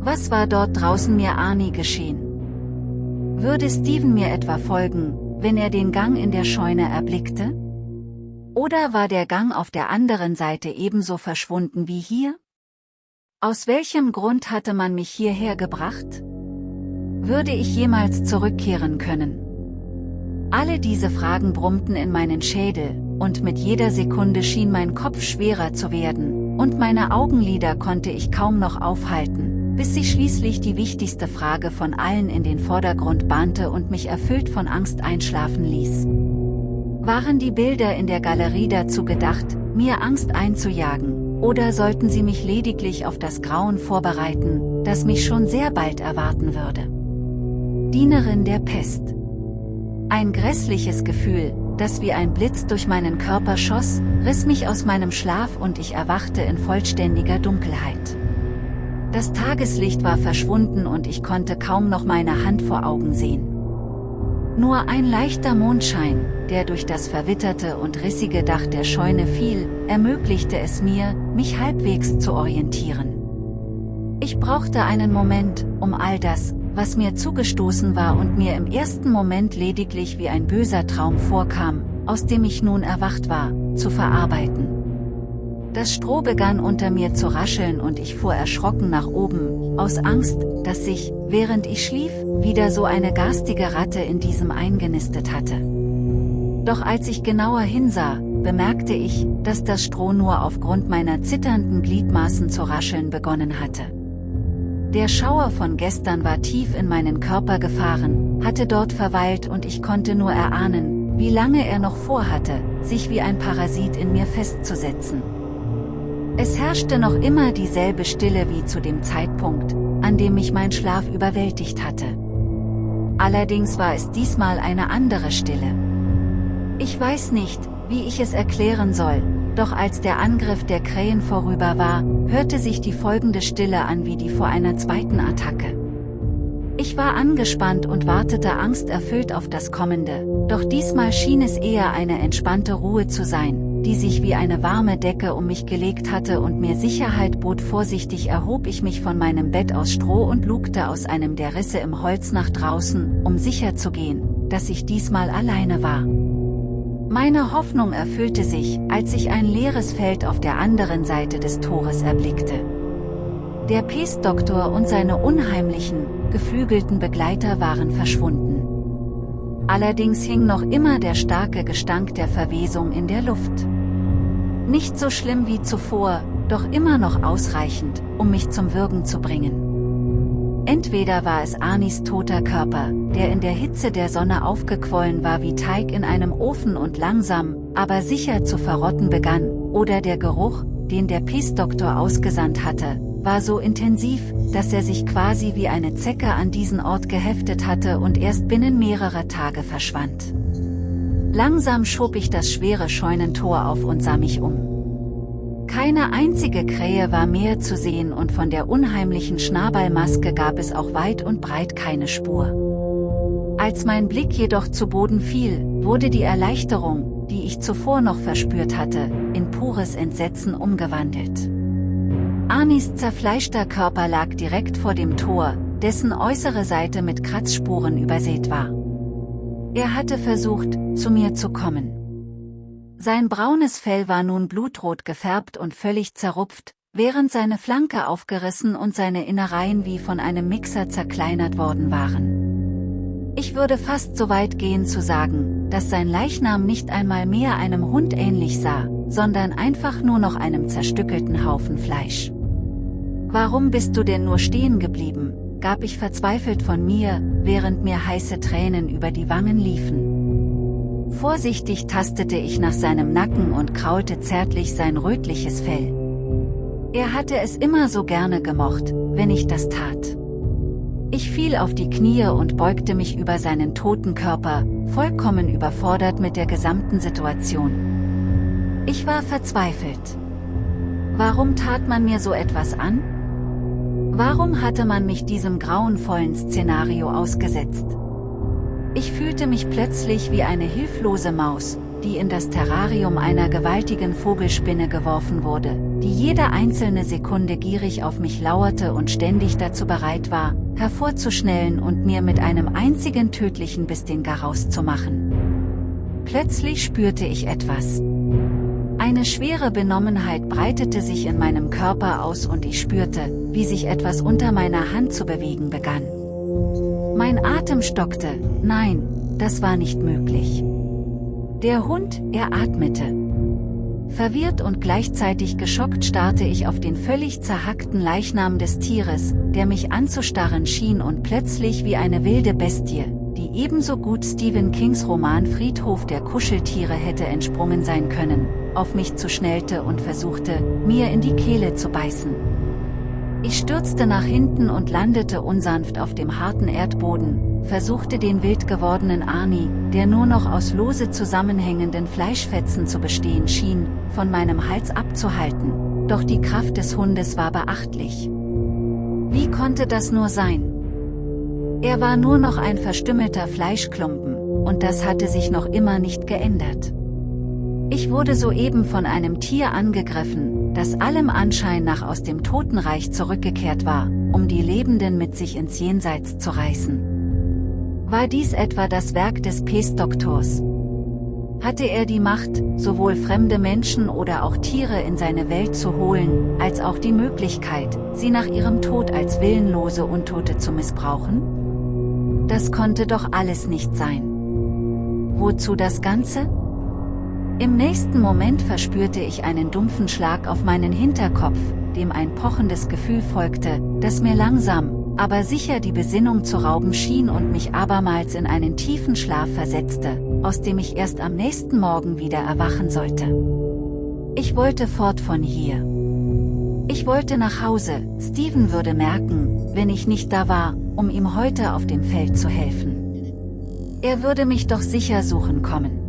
Speaker 1: Was war dort draußen mir Arnie geschehen? Würde Steven mir etwa folgen, wenn er den Gang in der Scheune erblickte? Oder war der Gang auf der anderen Seite ebenso verschwunden wie hier? Aus welchem Grund hatte man mich hierher gebracht? Würde ich jemals zurückkehren können? Alle diese Fragen brummten in meinen Schädel, und mit jeder Sekunde schien mein Kopf schwerer zu werden, und meine Augenlider konnte ich kaum noch aufhalten, bis sich schließlich die wichtigste Frage von allen in den Vordergrund bahnte und mich erfüllt von Angst einschlafen ließ. Waren die Bilder in der Galerie dazu gedacht, mir Angst einzujagen, oder sollten sie mich lediglich auf das Grauen vorbereiten, das mich schon sehr bald erwarten würde? Dienerin der Pest. Ein grässliches Gefühl, das wie ein Blitz durch meinen Körper schoss, riss mich aus meinem Schlaf und ich erwachte in vollständiger Dunkelheit. Das Tageslicht war verschwunden und ich konnte kaum noch meine Hand vor Augen sehen. Nur ein leichter Mondschein, der durch das verwitterte und rissige Dach der Scheune fiel, ermöglichte es mir, mich halbwegs zu orientieren. Ich brauchte einen Moment, um all das, was mir zugestoßen war und mir im ersten Moment lediglich wie ein böser Traum vorkam, aus dem ich nun erwacht war, zu verarbeiten. Das Stroh begann unter mir zu rascheln und ich fuhr erschrocken nach oben, aus Angst, dass sich, während ich schlief, wieder so eine garstige Ratte in diesem eingenistet hatte. Doch als ich genauer hinsah, bemerkte ich, dass das Stroh nur aufgrund meiner zitternden Gliedmaßen zu rascheln begonnen hatte. Der Schauer von gestern war tief in meinen Körper gefahren, hatte dort verweilt und ich konnte nur erahnen, wie lange er noch vorhatte, sich wie ein Parasit in mir festzusetzen. Es herrschte noch immer dieselbe Stille wie zu dem Zeitpunkt, an dem mich mein Schlaf überwältigt hatte. Allerdings war es diesmal eine andere Stille. Ich weiß nicht, wie ich es erklären soll, doch als der Angriff der Krähen vorüber war, hörte sich die folgende Stille an wie die vor einer zweiten Attacke. Ich war angespannt und wartete angsterfüllt auf das Kommende, doch diesmal schien es eher eine entspannte Ruhe zu sein, die sich wie eine warme Decke um mich gelegt hatte und mir Sicherheit bot. Vorsichtig erhob ich mich von meinem Bett aus Stroh und lugte aus einem der Risse im Holz nach draußen, um sicher zu gehen, dass ich diesmal alleine war. Meine Hoffnung erfüllte sich, als ich ein leeres Feld auf der anderen Seite des Tores erblickte. Der Pestdoktor und seine unheimlichen, geflügelten Begleiter waren verschwunden. Allerdings hing noch immer der starke Gestank der Verwesung in der Luft. Nicht so schlimm wie zuvor, doch immer noch ausreichend, um mich zum Würgen zu bringen. Entweder war es Anis toter Körper, der in der Hitze der Sonne aufgequollen war wie Teig in einem Ofen und langsam, aber sicher zu verrotten begann, oder der Geruch, den der Peace-Doktor ausgesandt hatte, war so intensiv, dass er sich quasi wie eine Zecke an diesen Ort geheftet hatte und erst binnen mehrerer Tage verschwand. Langsam schob ich das schwere Scheunentor auf und sah mich um. Keine einzige Krähe war mehr zu sehen und von der unheimlichen Schnabelmaske gab es auch weit und breit keine Spur. Als mein Blick jedoch zu Boden fiel, wurde die Erleichterung, die ich zuvor noch verspürt hatte, in pures Entsetzen umgewandelt. Anis zerfleischter Körper lag direkt vor dem Tor, dessen äußere Seite mit Kratzspuren übersät war. Er hatte versucht, zu mir zu kommen. Sein braunes Fell war nun blutrot gefärbt und völlig zerrupft, während seine Flanke aufgerissen und seine Innereien wie von einem Mixer zerkleinert worden waren. Ich würde fast so weit gehen zu sagen, dass sein Leichnam nicht einmal mehr einem Hund ähnlich sah, sondern einfach nur noch einem zerstückelten Haufen Fleisch. Warum bist du denn nur stehen geblieben, gab ich verzweifelt von mir, während mir heiße Tränen über die Wangen liefen. Vorsichtig tastete ich nach seinem Nacken und kraulte zärtlich sein rötliches Fell. Er hatte es immer so gerne gemocht, wenn ich das tat. Ich fiel auf die Knie und beugte mich über seinen toten Körper, vollkommen überfordert mit der gesamten Situation. Ich war verzweifelt. Warum tat man mir so etwas an? Warum hatte man mich diesem grauenvollen Szenario ausgesetzt? Ich fühlte mich plötzlich wie eine hilflose Maus, die in das Terrarium einer gewaltigen Vogelspinne geworfen wurde, die jede einzelne Sekunde gierig auf mich lauerte und ständig dazu bereit war, hervorzuschnellen und mir mit einem einzigen tödlichen Biss den Garaus zu machen. Plötzlich spürte ich etwas. Eine schwere Benommenheit breitete sich in meinem Körper aus und ich spürte, wie sich etwas unter meiner Hand zu bewegen begann. Mein Atem stockte, nein, das war nicht möglich. Der Hund, er atmete. Verwirrt und gleichzeitig geschockt starrte ich auf den völlig zerhackten Leichnam des Tieres, der mich anzustarren schien und plötzlich wie eine wilde Bestie, die ebenso gut Stephen Kings Roman Friedhof der Kuscheltiere hätte entsprungen sein können, auf mich zu schnellte und versuchte, mir in die Kehle zu beißen. Ich stürzte nach hinten und landete unsanft auf dem harten Erdboden, versuchte den wild gewordenen Arnie, der nur noch aus lose zusammenhängenden Fleischfetzen zu bestehen schien, von meinem Hals abzuhalten, doch die Kraft des Hundes war beachtlich. Wie konnte das nur sein? Er war nur noch ein verstümmelter Fleischklumpen, und das hatte sich noch immer nicht geändert. Ich wurde soeben von einem Tier angegriffen, das allem Anschein nach aus dem Totenreich zurückgekehrt war, um die Lebenden mit sich ins Jenseits zu reißen. War dies etwa das Werk des Pestdoktors? Hatte er die Macht, sowohl fremde Menschen oder auch Tiere in seine Welt zu holen, als auch die Möglichkeit, sie nach ihrem Tod als willenlose Untote zu missbrauchen? Das konnte doch alles nicht sein. Wozu das Ganze? Im nächsten Moment verspürte ich einen dumpfen Schlag auf meinen Hinterkopf, dem ein pochendes Gefühl folgte, das mir langsam, aber sicher die Besinnung zu rauben schien und mich abermals in einen tiefen Schlaf versetzte, aus dem ich erst am nächsten Morgen wieder erwachen sollte. Ich wollte fort von hier. Ich wollte nach Hause, Steven würde merken, wenn ich nicht da war, um ihm heute auf dem Feld zu helfen. Er würde mich doch sicher suchen kommen.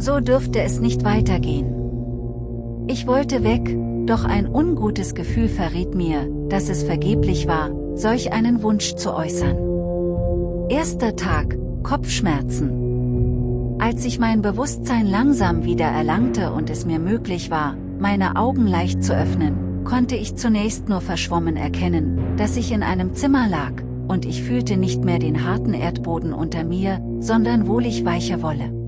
Speaker 1: So dürfte es nicht weitergehen. Ich wollte weg, doch ein ungutes Gefühl verriet mir, dass es vergeblich war, solch einen Wunsch zu äußern. Erster Tag, Kopfschmerzen. Als ich mein Bewusstsein langsam wieder erlangte und es mir möglich war, meine Augen leicht zu öffnen, konnte ich zunächst nur verschwommen erkennen, dass ich in einem Zimmer lag, und ich fühlte nicht mehr den harten Erdboden unter mir, sondern wohlig weiche Wolle.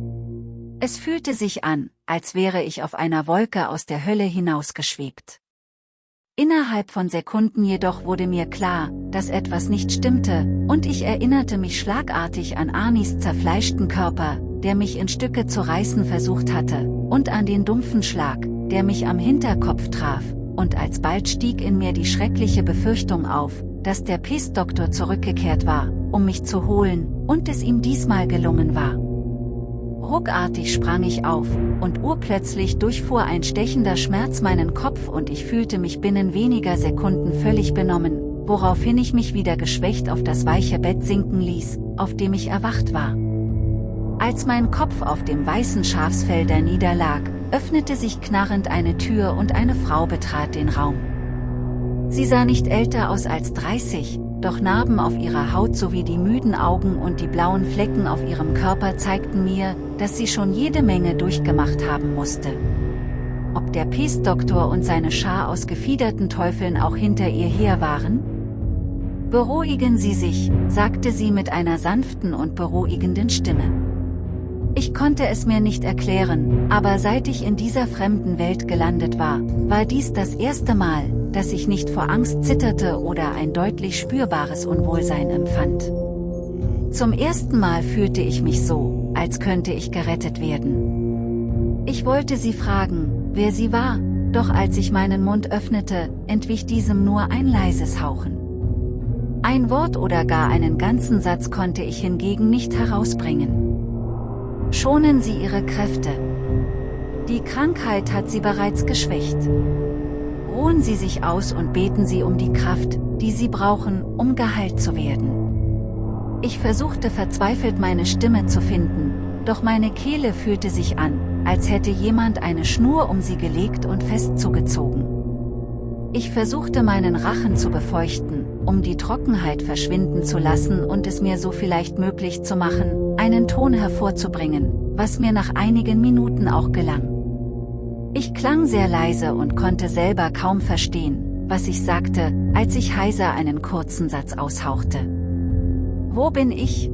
Speaker 1: Es fühlte sich an, als wäre ich auf einer Wolke aus der Hölle hinausgeschwebt. Innerhalb von Sekunden jedoch wurde mir klar, dass etwas nicht stimmte, und ich erinnerte mich schlagartig an Anis zerfleischten Körper, der mich in Stücke zu reißen versucht hatte, und an den dumpfen Schlag, der mich am Hinterkopf traf, und alsbald stieg in mir die schreckliche Befürchtung auf, dass der Pestdoktor zurückgekehrt war, um mich zu holen, und es ihm diesmal gelungen war. Ruckartig sprang ich auf, und urplötzlich durchfuhr ein stechender Schmerz meinen Kopf und ich fühlte mich binnen weniger Sekunden völlig benommen, woraufhin ich mich wieder geschwächt auf das weiche Bett sinken ließ, auf dem ich erwacht war. Als mein Kopf auf dem weißen Schafsfelder niederlag, öffnete sich knarrend eine Tür und eine Frau betrat den Raum. Sie sah nicht älter aus als 30, doch Narben auf ihrer Haut sowie die müden Augen und die blauen Flecken auf ihrem Körper zeigten mir, dass sie schon jede Menge durchgemacht haben musste. Ob der Pestdoktor und seine Schar aus gefiederten Teufeln auch hinter ihr her waren? Beruhigen Sie sich, sagte sie mit einer sanften und beruhigenden Stimme. Ich konnte es mir nicht erklären, aber seit ich in dieser fremden Welt gelandet war, war dies das erste Mal, dass ich nicht vor Angst zitterte oder ein deutlich spürbares Unwohlsein empfand. Zum ersten Mal fühlte ich mich so, als könnte ich gerettet werden. Ich wollte sie fragen, wer sie war, doch als ich meinen Mund öffnete, entwich diesem nur ein leises Hauchen. Ein Wort oder gar einen ganzen Satz konnte ich hingegen nicht herausbringen. Schonen Sie Ihre Kräfte. Die Krankheit hat Sie bereits geschwächt. Ruhen Sie sich aus und beten Sie um die Kraft, die Sie brauchen, um geheilt zu werden. Ich versuchte verzweifelt meine Stimme zu finden, doch meine Kehle fühlte sich an, als hätte jemand eine Schnur um sie gelegt und fest zugezogen. Ich versuchte meinen Rachen zu befeuchten, um die Trockenheit verschwinden zu lassen und es mir so vielleicht möglich zu machen, einen Ton hervorzubringen, was mir nach einigen Minuten auch gelang. Ich klang sehr leise und konnte selber kaum verstehen, was ich sagte, als ich heiser einen kurzen Satz aushauchte. Wo bin ich?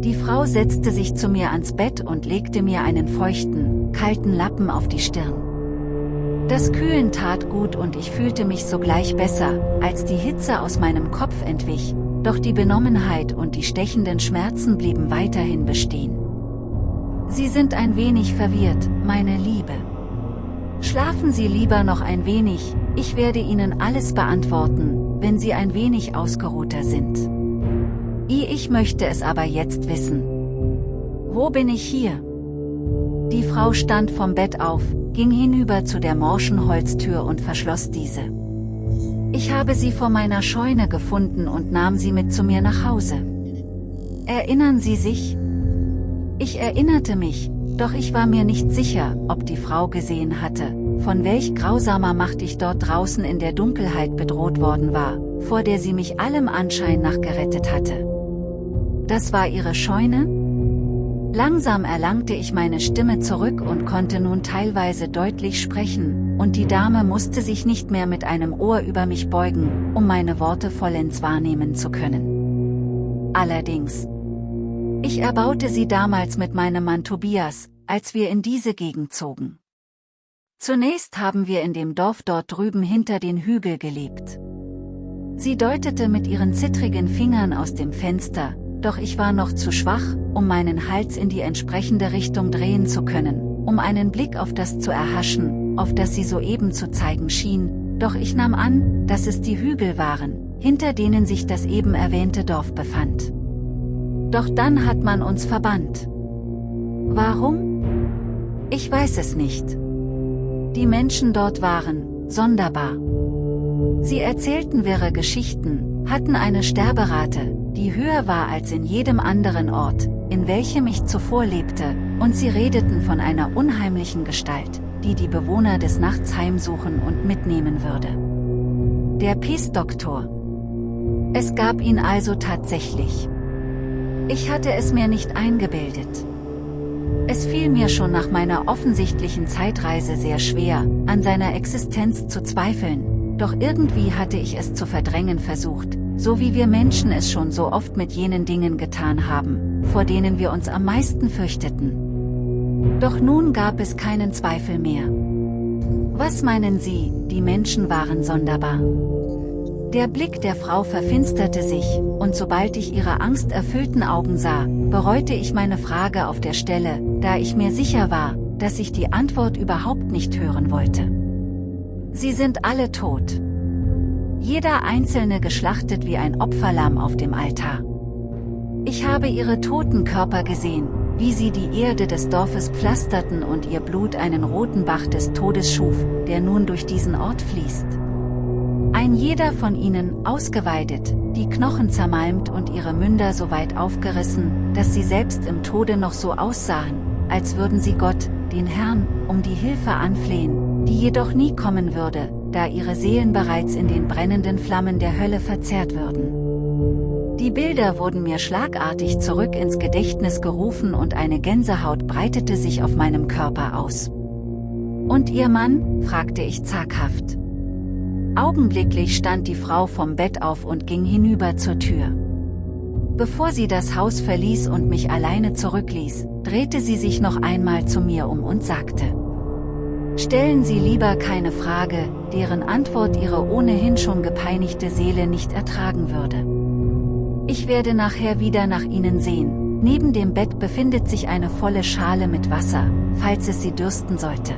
Speaker 1: Die Frau setzte sich zu mir ans Bett und legte mir einen feuchten, kalten Lappen auf die Stirn. Das Kühlen tat gut und ich fühlte mich sogleich besser, als die Hitze aus meinem Kopf entwich, doch die Benommenheit und die stechenden Schmerzen blieben weiterhin bestehen. Sie sind ein wenig verwirrt, meine Liebe. Schlafen Sie lieber noch ein wenig, ich werde Ihnen alles beantworten, wenn Sie ein wenig ausgeruhter sind. Ich möchte es aber jetzt wissen. Wo bin ich hier? Die Frau stand vom Bett auf, ging hinüber zu der morschen Holztür und verschloss diese. Ich habe sie vor meiner Scheune gefunden und nahm sie mit zu mir nach Hause. Erinnern Sie sich? Ich erinnerte mich, doch ich war mir nicht sicher, ob die Frau gesehen hatte, von welch grausamer Macht ich dort draußen in der Dunkelheit bedroht worden war, vor der sie mich allem Anschein nach gerettet hatte. Das war ihre Scheune? Langsam erlangte ich meine Stimme zurück und konnte nun teilweise deutlich sprechen, und die Dame musste sich nicht mehr mit einem Ohr über mich beugen, um meine Worte vollends wahrnehmen zu können. Allerdings. Ich erbaute sie damals mit meinem Mann Tobias, als wir in diese Gegend zogen. Zunächst haben wir in dem Dorf dort drüben hinter den Hügel gelebt. Sie deutete mit ihren zittrigen Fingern aus dem Fenster, doch ich war noch zu schwach, um meinen Hals in die entsprechende Richtung drehen zu können, um einen Blick auf das zu erhaschen, auf das sie soeben zu zeigen schien, doch ich nahm an, dass es die Hügel waren, hinter denen sich das eben erwähnte Dorf befand. Doch dann hat man uns verbannt. Warum? Ich weiß es nicht. Die Menschen dort waren, sonderbar. Sie erzählten wirre Geschichten, hatten eine Sterberate, die höher war als in jedem anderen Ort, in welchem ich zuvor lebte, und sie redeten von einer unheimlichen Gestalt, die die Bewohner des Nachts heimsuchen und mitnehmen würde. Der Peace-Doktor. Es gab ihn also tatsächlich. Ich hatte es mir nicht eingebildet. Es fiel mir schon nach meiner offensichtlichen Zeitreise sehr schwer, an seiner Existenz zu zweifeln, doch irgendwie hatte ich es zu verdrängen versucht, so wie wir Menschen es schon so oft mit jenen Dingen getan haben, vor denen wir uns am meisten fürchteten. Doch nun gab es keinen Zweifel mehr. Was meinen Sie, die Menschen waren sonderbar? Der Blick der Frau verfinsterte sich, und sobald ich ihre angsterfüllten Augen sah, bereute ich meine Frage auf der Stelle, da ich mir sicher war, dass ich die Antwort überhaupt nicht hören wollte. Sie sind alle tot. Jeder einzelne geschlachtet wie ein Opferlamm auf dem Altar. Ich habe ihre toten Körper gesehen, wie sie die Erde des Dorfes pflasterten und ihr Blut einen roten Bach des Todes schuf, der nun durch diesen Ort fließt. Ein jeder von ihnen, ausgeweidet, die Knochen zermalmt und ihre Münder so weit aufgerissen, dass sie selbst im Tode noch so aussahen, als würden sie Gott, den Herrn, um die Hilfe anflehen, die jedoch nie kommen würde, da ihre Seelen bereits in den brennenden Flammen der Hölle verzehrt würden. Die Bilder wurden mir schlagartig zurück ins Gedächtnis gerufen und eine Gänsehaut breitete sich auf meinem Körper aus. Und Ihr Mann? fragte ich zaghaft. Augenblicklich stand die Frau vom Bett auf und ging hinüber zur Tür. Bevor sie das Haus verließ und mich alleine zurückließ, drehte sie sich noch einmal zu mir um und sagte, Stellen Sie lieber keine Frage, deren Antwort Ihre ohnehin schon gepeinigte Seele nicht ertragen würde. Ich werde nachher wieder nach Ihnen sehen, neben dem Bett befindet sich eine volle Schale mit Wasser, falls es Sie dürsten sollte.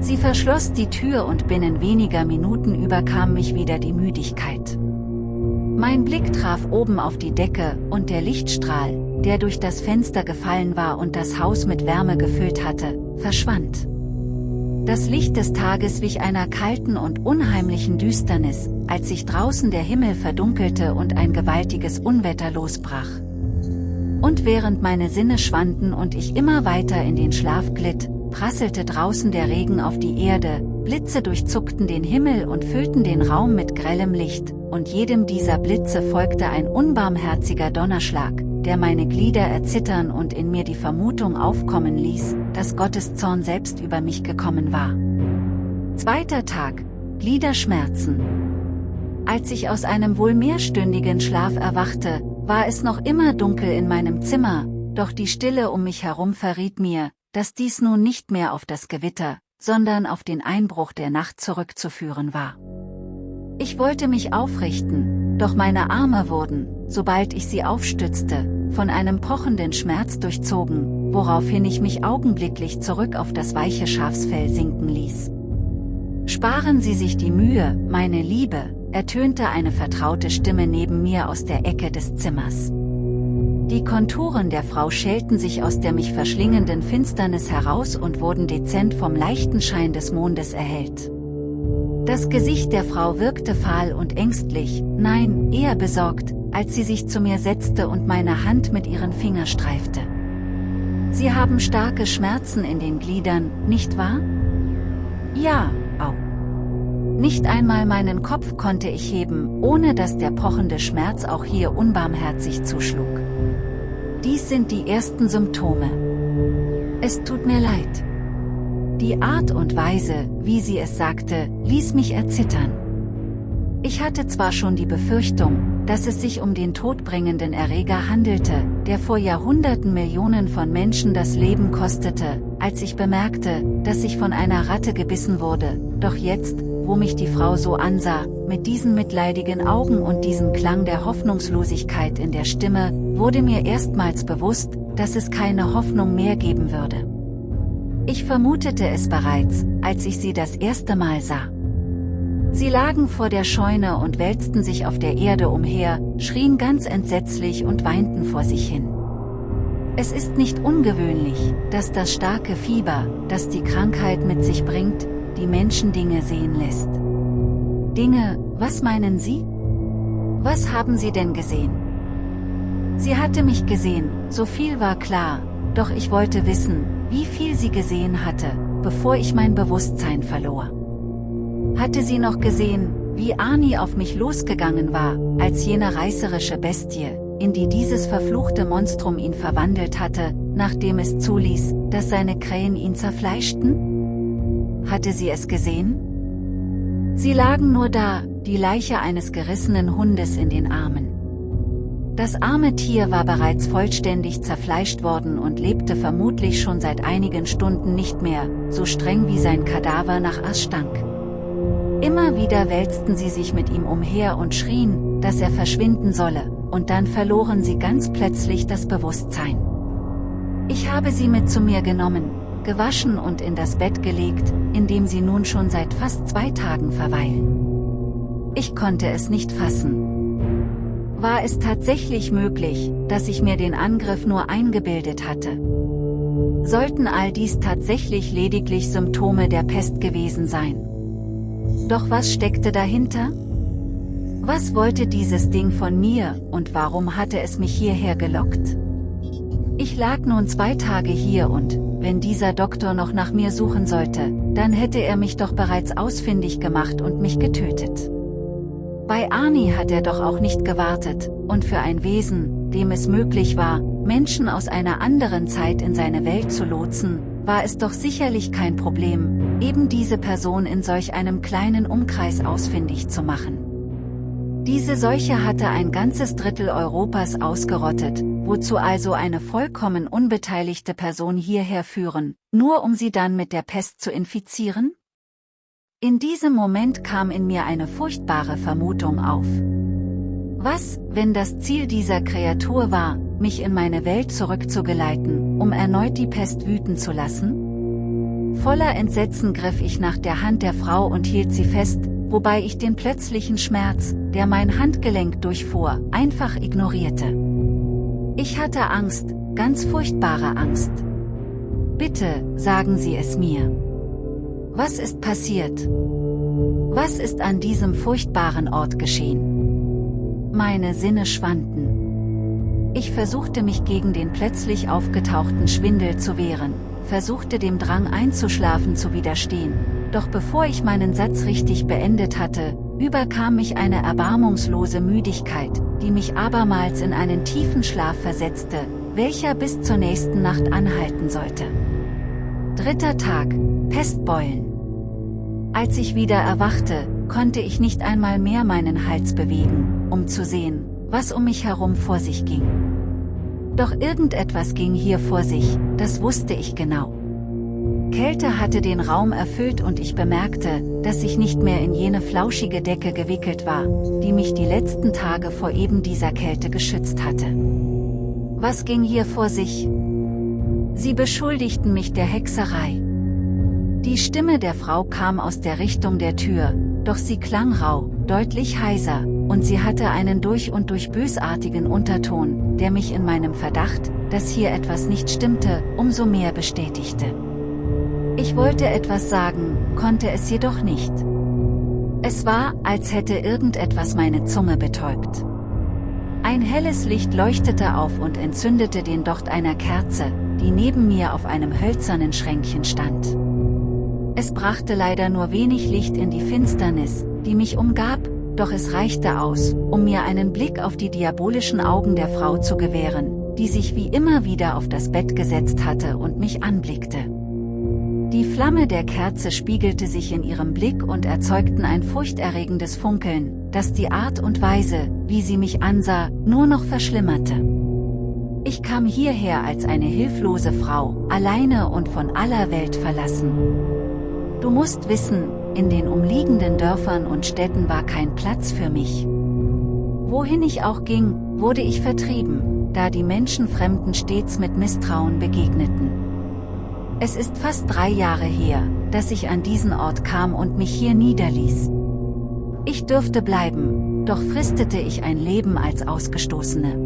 Speaker 1: Sie verschloss die Tür und binnen weniger Minuten überkam mich wieder die Müdigkeit. Mein Blick traf oben auf die Decke, und der Lichtstrahl, der durch das Fenster gefallen war und das Haus mit Wärme gefüllt hatte, verschwand. Das Licht des Tages wich einer kalten und unheimlichen Düsternis, als sich draußen der Himmel verdunkelte und ein gewaltiges Unwetter losbrach. Und während meine Sinne schwanden und ich immer weiter in den Schlaf glitt, prasselte draußen der Regen auf die Erde, Blitze durchzuckten den Himmel und füllten den Raum mit grellem Licht, und jedem dieser Blitze folgte ein unbarmherziger Donnerschlag, der meine Glieder erzittern und in mir die Vermutung aufkommen ließ, dass Gottes Zorn selbst über mich gekommen war. Zweiter Tag, Gliederschmerzen. Als ich aus einem wohl mehrstündigen Schlaf erwachte, war es noch immer dunkel in meinem Zimmer, doch die Stille um mich herum verriet mir, dass dies nun nicht mehr auf das Gewitter, sondern auf den Einbruch der Nacht zurückzuführen war. Ich wollte mich aufrichten, doch meine Arme wurden, sobald ich sie aufstützte, von einem pochenden Schmerz durchzogen, woraufhin ich mich augenblicklich zurück auf das weiche Schafsfell sinken ließ. Sparen Sie sich die Mühe, meine Liebe, ertönte eine vertraute Stimme neben mir aus der Ecke des Zimmers. Die Konturen der Frau schälten sich aus der mich verschlingenden Finsternis heraus und wurden dezent vom leichten Schein des Mondes erhellt. Das Gesicht der Frau wirkte fahl und ängstlich, nein, eher besorgt, als sie sich zu mir setzte und meine Hand mit ihren Fingern streifte. Sie haben starke Schmerzen in den Gliedern, nicht wahr? Ja, au. Nicht einmal meinen Kopf konnte ich heben, ohne dass der pochende Schmerz auch hier unbarmherzig zuschlug. Dies sind die ersten Symptome. Es tut mir leid. Die Art und Weise, wie sie es sagte, ließ mich erzittern. Ich hatte zwar schon die Befürchtung, dass es sich um den todbringenden Erreger handelte, der vor Jahrhunderten Millionen von Menschen das Leben kostete, als ich bemerkte, dass ich von einer Ratte gebissen wurde, doch jetzt, wo mich die Frau so ansah, mit diesen mitleidigen Augen und diesem Klang der Hoffnungslosigkeit in der Stimme, wurde mir erstmals bewusst, dass es keine Hoffnung mehr geben würde. Ich vermutete es bereits, als ich sie das erste Mal sah. Sie lagen vor der Scheune und wälzten sich auf der Erde umher, schrien ganz entsetzlich und weinten vor sich hin. Es ist nicht ungewöhnlich, dass das starke Fieber, das die Krankheit mit sich bringt, die Menschen Dinge sehen lässt. Dinge, was meinen Sie? Was haben Sie denn gesehen? Sie hatte mich gesehen, so viel war klar, doch ich wollte wissen, wie viel sie gesehen hatte, bevor ich mein Bewusstsein verlor. Hatte sie noch gesehen, wie Arnie auf mich losgegangen war, als jene reißerische Bestie, in die dieses verfluchte Monstrum ihn verwandelt hatte, nachdem es zuließ, dass seine Krähen ihn zerfleischten? Hatte sie es gesehen? Sie lagen nur da, die Leiche eines gerissenen Hundes in den Armen. Das arme Tier war bereits vollständig zerfleischt worden und lebte vermutlich schon seit einigen Stunden nicht mehr, so streng wie sein Kadaver nach Ass stank. Immer wieder wälzten sie sich mit ihm umher und schrien, dass er verschwinden solle, und dann verloren sie ganz plötzlich das Bewusstsein. Ich habe sie mit zu mir genommen, gewaschen und in das Bett gelegt, in dem sie nun schon seit fast zwei Tagen verweilen. Ich konnte es nicht fassen. War es tatsächlich möglich, dass ich mir den Angriff nur eingebildet hatte? Sollten all dies tatsächlich lediglich Symptome der Pest gewesen sein? Doch was steckte dahinter? Was wollte dieses Ding von mir, und warum hatte es mich hierher gelockt? Ich lag nun zwei Tage hier und, wenn dieser Doktor noch nach mir suchen sollte, dann hätte er mich doch bereits ausfindig gemacht und mich getötet. Bei Arnie hat er doch auch nicht gewartet, und für ein Wesen, dem es möglich war, Menschen aus einer anderen Zeit in seine Welt zu lotsen, war es doch sicherlich kein Problem, eben diese Person in solch einem kleinen Umkreis ausfindig zu machen. Diese Seuche hatte ein ganzes Drittel Europas ausgerottet, wozu also eine vollkommen unbeteiligte Person hierher führen, nur um sie dann mit der Pest zu infizieren? In diesem Moment kam in mir eine furchtbare Vermutung auf. Was, wenn das Ziel dieser Kreatur war, mich in meine Welt zurückzugeleiten, um erneut die Pest wüten zu lassen? Voller Entsetzen griff ich nach der Hand der Frau und hielt sie fest, wobei ich den plötzlichen Schmerz, der mein Handgelenk durchfuhr, einfach ignorierte. Ich hatte Angst, ganz furchtbare Angst. Bitte, sagen Sie es mir. Was ist passiert? Was ist an diesem furchtbaren Ort geschehen? Meine Sinne schwanden. Ich versuchte mich gegen den plötzlich aufgetauchten Schwindel zu wehren, versuchte dem Drang einzuschlafen zu widerstehen, doch bevor ich meinen Satz richtig beendet hatte, überkam mich eine erbarmungslose Müdigkeit, die mich abermals in einen tiefen Schlaf versetzte, welcher bis zur nächsten Nacht anhalten sollte. Dritter Tag, Pestbeulen. Als ich wieder erwachte, konnte ich nicht einmal mehr meinen Hals bewegen, um zu sehen, was um mich herum vor sich ging. Doch irgendetwas ging hier vor sich, das wusste ich genau. Kälte hatte den Raum erfüllt und ich bemerkte, dass ich nicht mehr in jene flauschige Decke gewickelt war, die mich die letzten Tage vor eben dieser Kälte geschützt hatte. Was ging hier vor sich? Sie beschuldigten mich der Hexerei. Die Stimme der Frau kam aus der Richtung der Tür, doch sie klang rau, deutlich heiser, und sie hatte einen durch und durch bösartigen Unterton, der mich in meinem Verdacht, dass hier etwas nicht stimmte, umso mehr bestätigte. Ich wollte etwas sagen, konnte es jedoch nicht. Es war, als hätte irgendetwas meine Zunge betäubt. Ein helles Licht leuchtete auf und entzündete den Docht einer Kerze, die neben mir auf einem hölzernen Schränkchen stand. Es brachte leider nur wenig Licht in die Finsternis, die mich umgab, doch es reichte aus, um mir einen Blick auf die diabolischen Augen der Frau zu gewähren, die sich wie immer wieder auf das Bett gesetzt hatte und mich anblickte. Die Flamme der Kerze spiegelte sich in ihrem Blick und erzeugten ein furchterregendes Funkeln, das die Art und Weise, wie sie mich ansah, nur noch verschlimmerte. Ich kam hierher als eine hilflose Frau, alleine und von aller Welt verlassen. Du musst wissen, in den umliegenden Dörfern und Städten war kein Platz für mich. Wohin ich auch ging, wurde ich vertrieben, da die Menschen Fremden stets mit Misstrauen begegneten. Es ist fast drei Jahre her, dass ich an diesen Ort kam und mich hier niederließ. Ich dürfte bleiben, doch fristete ich ein Leben als Ausgestoßene.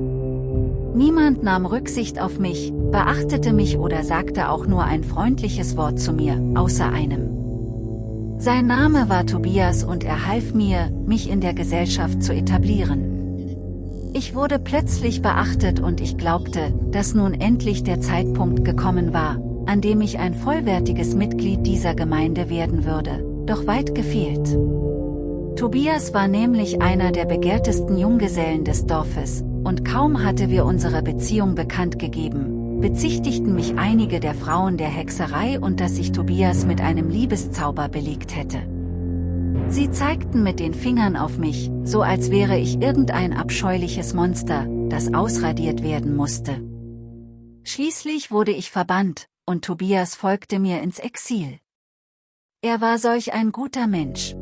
Speaker 1: Niemand nahm Rücksicht auf mich, beachtete mich oder sagte auch nur ein freundliches Wort zu mir, außer einem. Sein Name war Tobias und er half mir, mich in der Gesellschaft zu etablieren. Ich wurde plötzlich beachtet und ich glaubte, dass nun endlich der Zeitpunkt gekommen war, an dem ich ein vollwertiges Mitglied dieser Gemeinde werden würde, doch weit gefehlt. Tobias war nämlich einer der begehrtesten Junggesellen des Dorfes, und kaum hatte wir unsere Beziehung bekannt gegeben, bezichtigten mich einige der Frauen der Hexerei und dass sich Tobias mit einem Liebeszauber belegt hätte. Sie zeigten mit den Fingern auf mich, so als wäre ich irgendein abscheuliches Monster, das ausradiert werden musste. Schließlich wurde ich verbannt, und Tobias folgte mir ins Exil. Er war solch ein guter Mensch.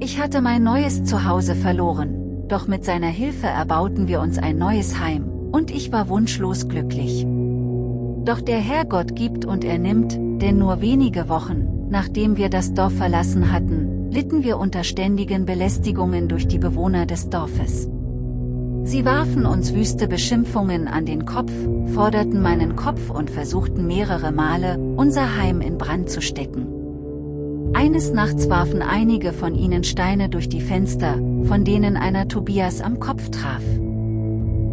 Speaker 1: Ich hatte mein neues Zuhause verloren, doch mit seiner Hilfe erbauten wir uns ein neues Heim, und ich war wunschlos glücklich. Doch der Herrgott gibt und er nimmt, denn nur wenige Wochen, nachdem wir das Dorf verlassen hatten, litten wir unter ständigen Belästigungen durch die Bewohner des Dorfes. Sie warfen uns wüste Beschimpfungen an den Kopf, forderten meinen Kopf und versuchten mehrere Male, unser Heim in Brand zu stecken. Eines Nachts warfen einige von ihnen Steine durch die Fenster, von denen einer Tobias am Kopf traf.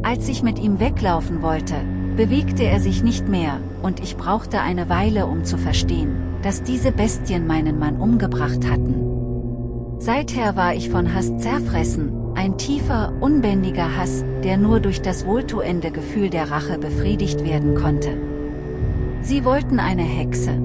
Speaker 1: Als ich mit ihm weglaufen wollte, bewegte er sich nicht mehr, und ich brauchte eine Weile um zu verstehen, dass diese Bestien meinen Mann umgebracht hatten. Seither war ich von Hass zerfressen, ein tiefer, unbändiger Hass, der nur durch das wohltuende Gefühl der Rache befriedigt werden konnte. Sie wollten eine Hexe.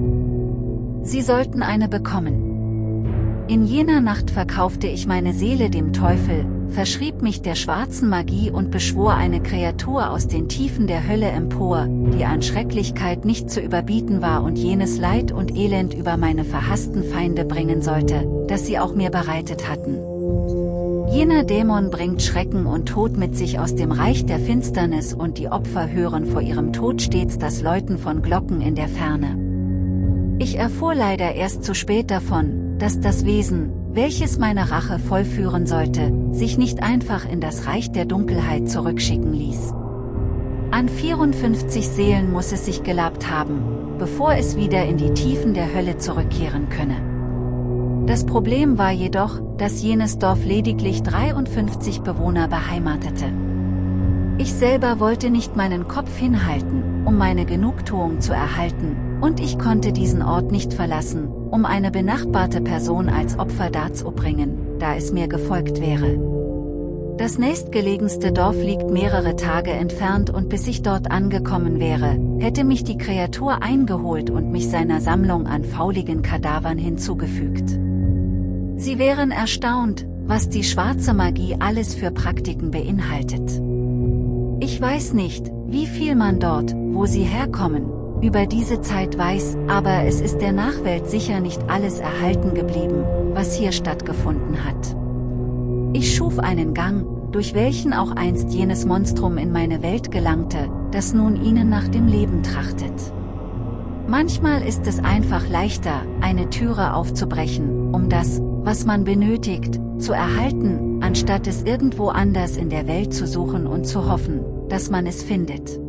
Speaker 1: Sie sollten eine bekommen. In jener Nacht verkaufte ich meine Seele dem Teufel, verschrieb mich der schwarzen Magie und beschwor eine Kreatur aus den Tiefen der Hölle empor, die an Schrecklichkeit nicht zu überbieten war und jenes Leid und Elend über meine verhassten Feinde bringen sollte, das sie auch mir bereitet hatten. Jener Dämon bringt Schrecken und Tod mit sich aus dem Reich der Finsternis und die Opfer hören vor ihrem Tod stets das Läuten von Glocken in der Ferne. Ich erfuhr leider erst zu spät davon, dass das Wesen, welches meine Rache vollführen sollte, sich nicht einfach in das Reich der Dunkelheit zurückschicken ließ. An 54 Seelen muss es sich gelabt haben, bevor es wieder in die Tiefen der Hölle zurückkehren könne. Das Problem war jedoch, dass jenes Dorf lediglich 53 Bewohner beheimatete. Ich selber wollte nicht meinen Kopf hinhalten, um meine Genugtuung zu erhalten, und ich konnte diesen Ort nicht verlassen, um eine benachbarte Person als Opfer darzubringen, da es mir gefolgt wäre. Das nächstgelegenste Dorf liegt mehrere Tage entfernt und bis ich dort angekommen wäre, hätte mich die Kreatur eingeholt und mich seiner Sammlung an fauligen Kadavern hinzugefügt. Sie wären erstaunt, was die schwarze Magie alles für Praktiken beinhaltet. Ich weiß nicht, wie viel man dort, wo sie herkommen, über diese Zeit weiß, aber es ist der Nachwelt sicher nicht alles erhalten geblieben, was hier stattgefunden hat. Ich schuf einen Gang, durch welchen auch einst jenes Monstrum in meine Welt gelangte, das nun ihnen nach dem Leben trachtet. Manchmal ist es einfach leichter, eine Türe aufzubrechen, um das, was man benötigt, zu erhalten, anstatt es irgendwo anders in der Welt zu suchen und zu hoffen, dass man es findet.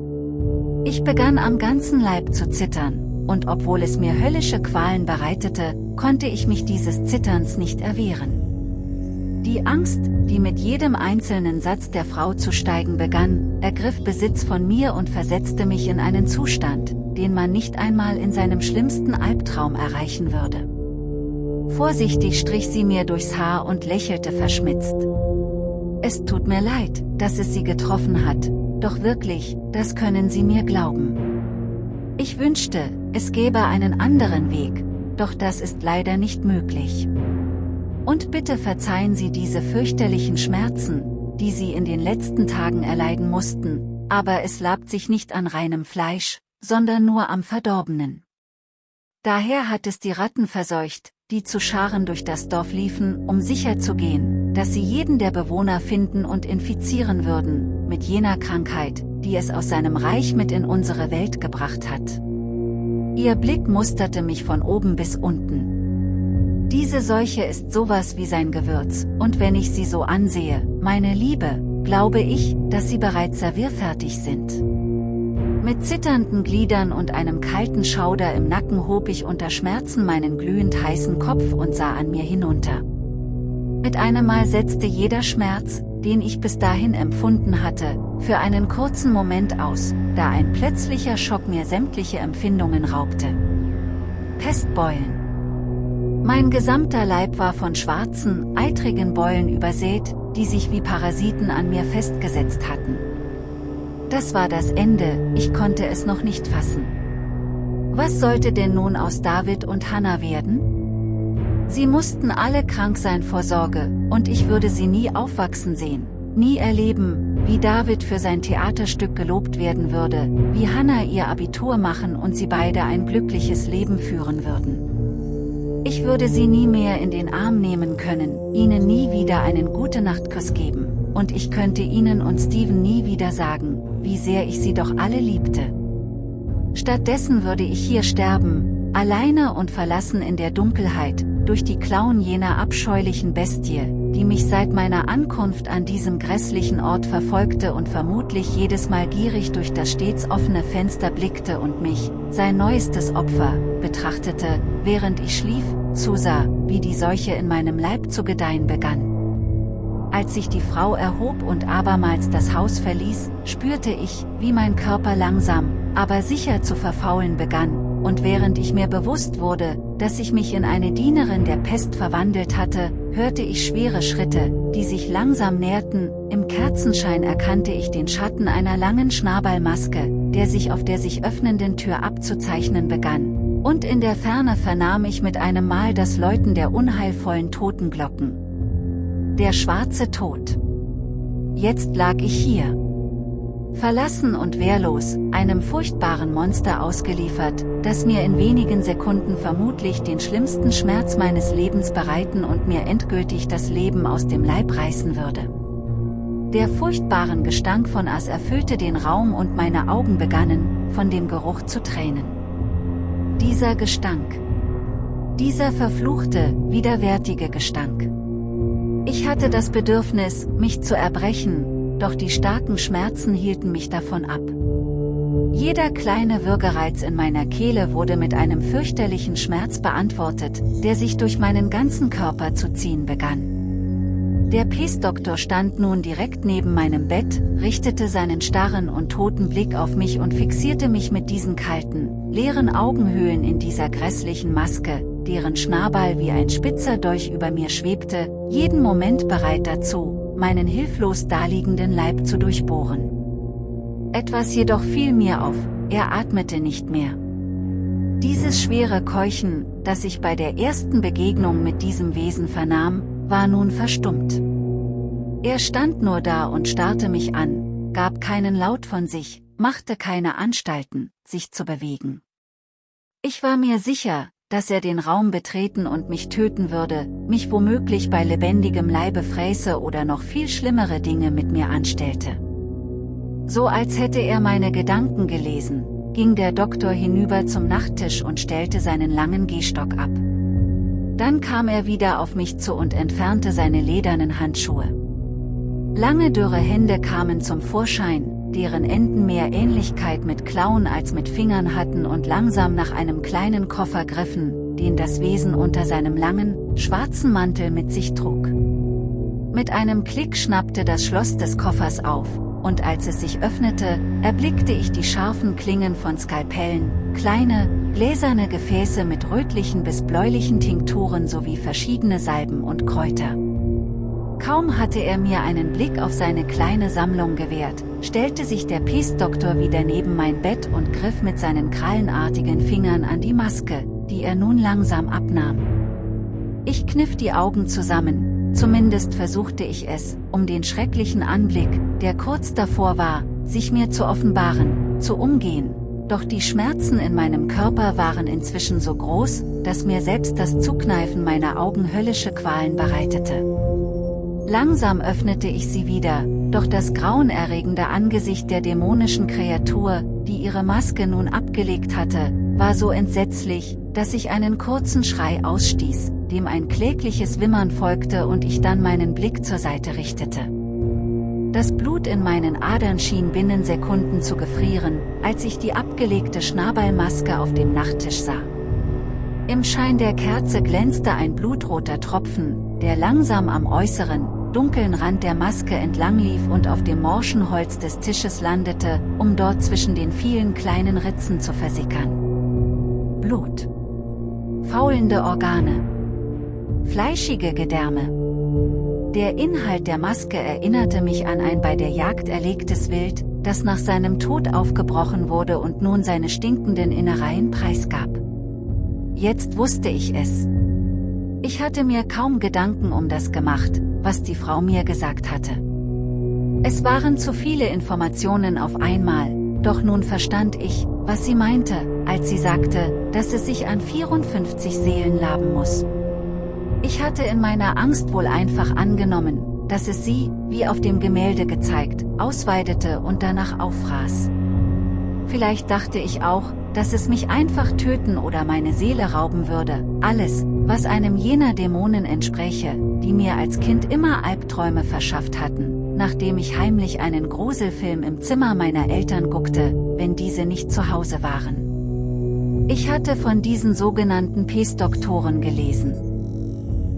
Speaker 1: Ich begann am ganzen Leib zu zittern, und obwohl es mir höllische Qualen bereitete, konnte ich mich dieses Zitterns nicht erwehren. Die Angst, die mit jedem einzelnen Satz der Frau zu steigen begann, ergriff Besitz von mir und versetzte mich in einen Zustand, den man nicht einmal in seinem schlimmsten Albtraum erreichen würde. Vorsichtig strich sie mir durchs Haar und lächelte verschmitzt. Es tut mir leid, dass es sie getroffen hat, doch wirklich, das können Sie mir glauben. Ich wünschte, es gäbe einen anderen Weg, doch das ist leider nicht möglich. Und bitte verzeihen Sie diese fürchterlichen Schmerzen, die Sie in den letzten Tagen erleiden mussten, aber es labt sich nicht an reinem Fleisch, sondern nur am Verdorbenen. Daher hat es die Ratten verseucht, die zu Scharen durch das Dorf liefen, um sicherzugehen, dass sie jeden der Bewohner finden und infizieren würden, mit jener Krankheit, die es aus seinem Reich mit in unsere Welt gebracht hat. Ihr Blick musterte mich von oben bis unten. Diese Seuche ist sowas wie sein Gewürz, und wenn ich sie so ansehe, meine Liebe, glaube ich, dass sie bereits servierfertig sind. Mit zitternden Gliedern und einem kalten Schauder im Nacken hob ich unter Schmerzen meinen glühend heißen Kopf und sah an mir hinunter. Mit einem Mal setzte jeder Schmerz, den ich bis dahin empfunden hatte, für einen kurzen Moment aus, da ein plötzlicher Schock mir sämtliche Empfindungen raubte. Pestbeulen. Mein gesamter Leib war von schwarzen, eitrigen Beulen übersät, die sich wie Parasiten an mir festgesetzt hatten. Das war das Ende, ich konnte es noch nicht fassen. Was sollte denn nun aus David und Hannah werden? Sie mussten alle krank sein vor Sorge, und ich würde sie nie aufwachsen sehen, nie erleben, wie David für sein Theaterstück gelobt werden würde, wie Hannah ihr Abitur machen und sie beide ein glückliches Leben führen würden. Ich würde sie nie mehr in den Arm nehmen können, ihnen nie wieder einen Gute-Nacht-Kuss geben, und ich könnte ihnen und Steven nie wieder sagen, wie sehr ich sie doch alle liebte. Stattdessen würde ich hier sterben, alleine und verlassen in der Dunkelheit, durch die Klauen jener abscheulichen Bestie, die mich seit meiner Ankunft an diesem grässlichen Ort verfolgte und vermutlich jedes Mal gierig durch das stets offene Fenster blickte und mich, sein neuestes Opfer, betrachtete, während ich schlief, zusah, wie die Seuche in meinem Leib zu gedeihen begann. Als sich die Frau erhob und abermals das Haus verließ, spürte ich, wie mein Körper langsam, aber sicher zu verfaulen begann, und während ich mir bewusst wurde, dass ich mich in eine Dienerin der Pest verwandelt hatte, hörte ich schwere Schritte, die sich langsam näherten, im Kerzenschein erkannte ich den Schatten einer langen Schnabelmaske, der sich auf der sich öffnenden Tür abzuzeichnen begann, und in der Ferne vernahm ich mit einem Mal das Läuten der unheilvollen Totenglocken. Der schwarze Tod. Jetzt lag ich hier. Verlassen und wehrlos, einem furchtbaren Monster ausgeliefert, das mir in wenigen Sekunden vermutlich den schlimmsten Schmerz meines Lebens bereiten und mir endgültig das Leben aus dem Leib reißen würde. Der furchtbaren Gestank von Ass erfüllte den Raum und meine Augen begannen, von dem Geruch zu tränen. Dieser Gestank. Dieser verfluchte, widerwärtige Gestank. Ich hatte das Bedürfnis, mich zu erbrechen, doch die starken Schmerzen hielten mich davon ab. Jeder kleine Würgereiz in meiner Kehle wurde mit einem fürchterlichen Schmerz beantwortet, der sich durch meinen ganzen Körper zu ziehen begann. Der Pestdoktor stand nun direkt neben meinem Bett, richtete seinen starren und toten Blick auf mich und fixierte mich mit diesen kalten, leeren Augenhöhlen in dieser grässlichen Maske, deren Schnabel wie ein spitzer Dolch über mir schwebte, jeden Moment bereit dazu, meinen hilflos daliegenden Leib zu durchbohren. Etwas jedoch fiel mir auf, er atmete nicht mehr. Dieses schwere Keuchen, das ich bei der ersten Begegnung mit diesem Wesen vernahm, war nun verstummt. Er stand nur da und starrte mich an, gab keinen Laut von sich, machte keine Anstalten, sich zu bewegen. Ich war mir sicher, dass er den Raum betreten und mich töten würde, mich womöglich bei lebendigem Leibe fräße oder noch viel schlimmere Dinge mit mir anstellte. So als hätte er meine Gedanken gelesen, ging der Doktor hinüber zum Nachttisch und stellte seinen langen Gehstock ab. Dann kam er wieder auf mich zu und entfernte seine ledernen Handschuhe. Lange dürre Hände kamen zum Vorschein, deren Enden mehr Ähnlichkeit mit Klauen als mit Fingern hatten und langsam nach einem kleinen Koffer griffen, den das Wesen unter seinem langen, schwarzen Mantel mit sich trug. Mit einem Klick schnappte das Schloss des Koffers auf, und als es sich öffnete, erblickte ich die scharfen Klingen von Skalpellen, kleine, gläserne Gefäße mit rötlichen bis bläulichen Tinkturen sowie verschiedene Salben und Kräuter. Kaum hatte er mir einen Blick auf seine kleine Sammlung gewährt, stellte sich der Peace-Doktor wieder neben mein Bett und griff mit seinen krallenartigen Fingern an die Maske, die er nun langsam abnahm. Ich kniff die Augen zusammen, Zumindest versuchte ich es, um den schrecklichen Anblick, der kurz davor war, sich mir zu offenbaren, zu umgehen. Doch die Schmerzen in meinem Körper waren inzwischen so groß, dass mir selbst das Zukneifen meiner Augen höllische Qualen bereitete. Langsam öffnete ich sie wieder, doch das grauenerregende Angesicht der dämonischen Kreatur, die ihre Maske nun abgelegt hatte, war so entsetzlich, dass ich einen kurzen Schrei ausstieß, dem ein klägliches Wimmern folgte und ich dann meinen Blick zur Seite richtete. Das Blut in meinen Adern schien binnen Sekunden zu gefrieren, als ich die abgelegte Schnabelmaske auf dem Nachttisch sah. Im Schein der Kerze glänzte ein blutroter Tropfen, der langsam am äußeren, dunklen Rand der Maske entlang lief und auf dem morschen Holz des Tisches landete, um dort zwischen den vielen kleinen Ritzen zu versickern. Blut. Faulende Organe. Fleischige Gedärme. Der Inhalt der Maske erinnerte mich an ein bei der Jagd erlegtes Wild, das nach seinem Tod aufgebrochen wurde und nun seine stinkenden Innereien preisgab. Jetzt wusste ich es. Ich hatte mir kaum Gedanken um das gemacht, was die Frau mir gesagt hatte. Es waren zu viele Informationen auf einmal, doch nun verstand ich, was sie meinte, als sie sagte, dass es sich an 54 Seelen laben muss. Ich hatte in meiner Angst wohl einfach angenommen, dass es sie, wie auf dem Gemälde gezeigt, ausweidete und danach auffraß. Vielleicht dachte ich auch, dass es mich einfach töten oder meine Seele rauben würde, alles, was einem jener Dämonen entspräche, die mir als Kind immer Albträume verschafft hatten, nachdem ich heimlich einen Gruselfilm im Zimmer meiner Eltern guckte, wenn diese nicht zu Hause waren. Ich hatte von diesen sogenannten Pestdoktoren gelesen.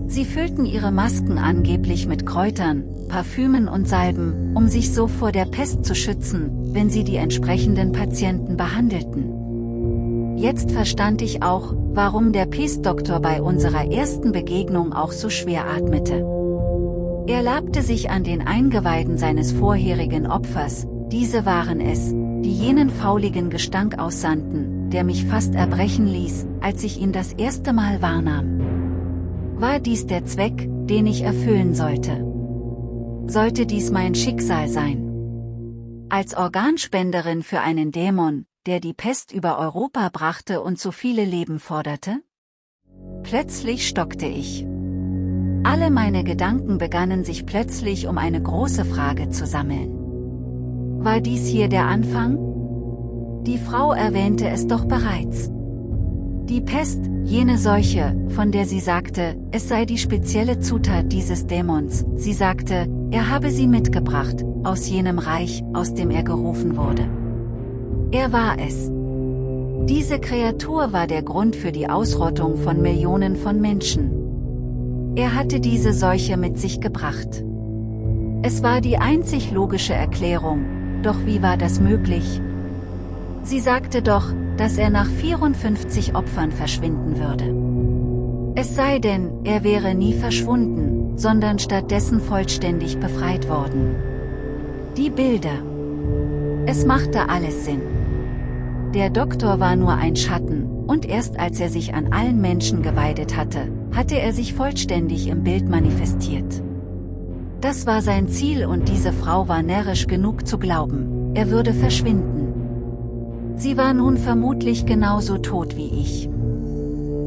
Speaker 1: Sie füllten ihre Masken angeblich mit Kräutern, Parfümen und Salben, um sich so vor der Pest zu schützen, wenn sie die entsprechenden Patienten behandelten. Jetzt verstand ich auch, warum der Pestdoktor bei unserer ersten Begegnung auch so schwer atmete. Er labte sich an den Eingeweiden seines vorherigen Opfers, diese waren es, die jenen fauligen Gestank aussandten, der mich fast erbrechen ließ, als ich ihn das erste Mal wahrnahm. War dies der Zweck, den ich erfüllen sollte? Sollte dies mein Schicksal sein? Als Organspenderin für einen Dämon, der die Pest über Europa brachte und so viele Leben forderte? Plötzlich stockte ich. Alle meine Gedanken begannen sich plötzlich um eine große Frage zu sammeln. War dies hier der Anfang? Die Frau erwähnte es doch bereits. Die Pest, jene Seuche, von der sie sagte, es sei die spezielle Zutat dieses Dämons, sie sagte, er habe sie mitgebracht, aus jenem Reich, aus dem er gerufen wurde. Er war es. Diese Kreatur war der Grund für die Ausrottung von Millionen von Menschen. Er hatte diese Seuche mit sich gebracht. Es war die einzig logische Erklärung, doch wie war das möglich? Sie sagte doch, dass er nach 54 Opfern verschwinden würde. Es sei denn, er wäre nie verschwunden, sondern stattdessen vollständig befreit worden. Die Bilder. Es machte alles Sinn. Der Doktor war nur ein Schatten, und erst als er sich an allen Menschen geweidet hatte, hatte er sich vollständig im Bild manifestiert. Das war sein Ziel und diese Frau war närrisch genug zu glauben, er würde verschwinden. Sie war nun vermutlich genauso tot wie ich.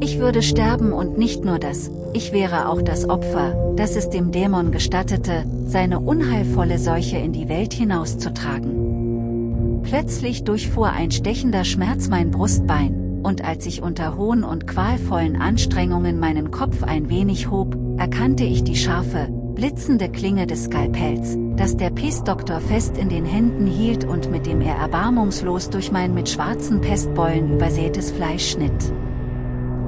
Speaker 1: Ich würde sterben und nicht nur das, ich wäre auch das Opfer, das es dem Dämon gestattete, seine unheilvolle Seuche in die Welt hinauszutragen. Plötzlich durchfuhr ein stechender Schmerz mein Brustbein, und als ich unter hohen und qualvollen Anstrengungen meinen Kopf ein wenig hob, erkannte ich die scharfe, blitzende Klinge des Skalpells, das der Pestdoktor fest in den Händen hielt und mit dem er erbarmungslos durch mein mit schwarzen Pestbeulen übersätes Fleisch schnitt.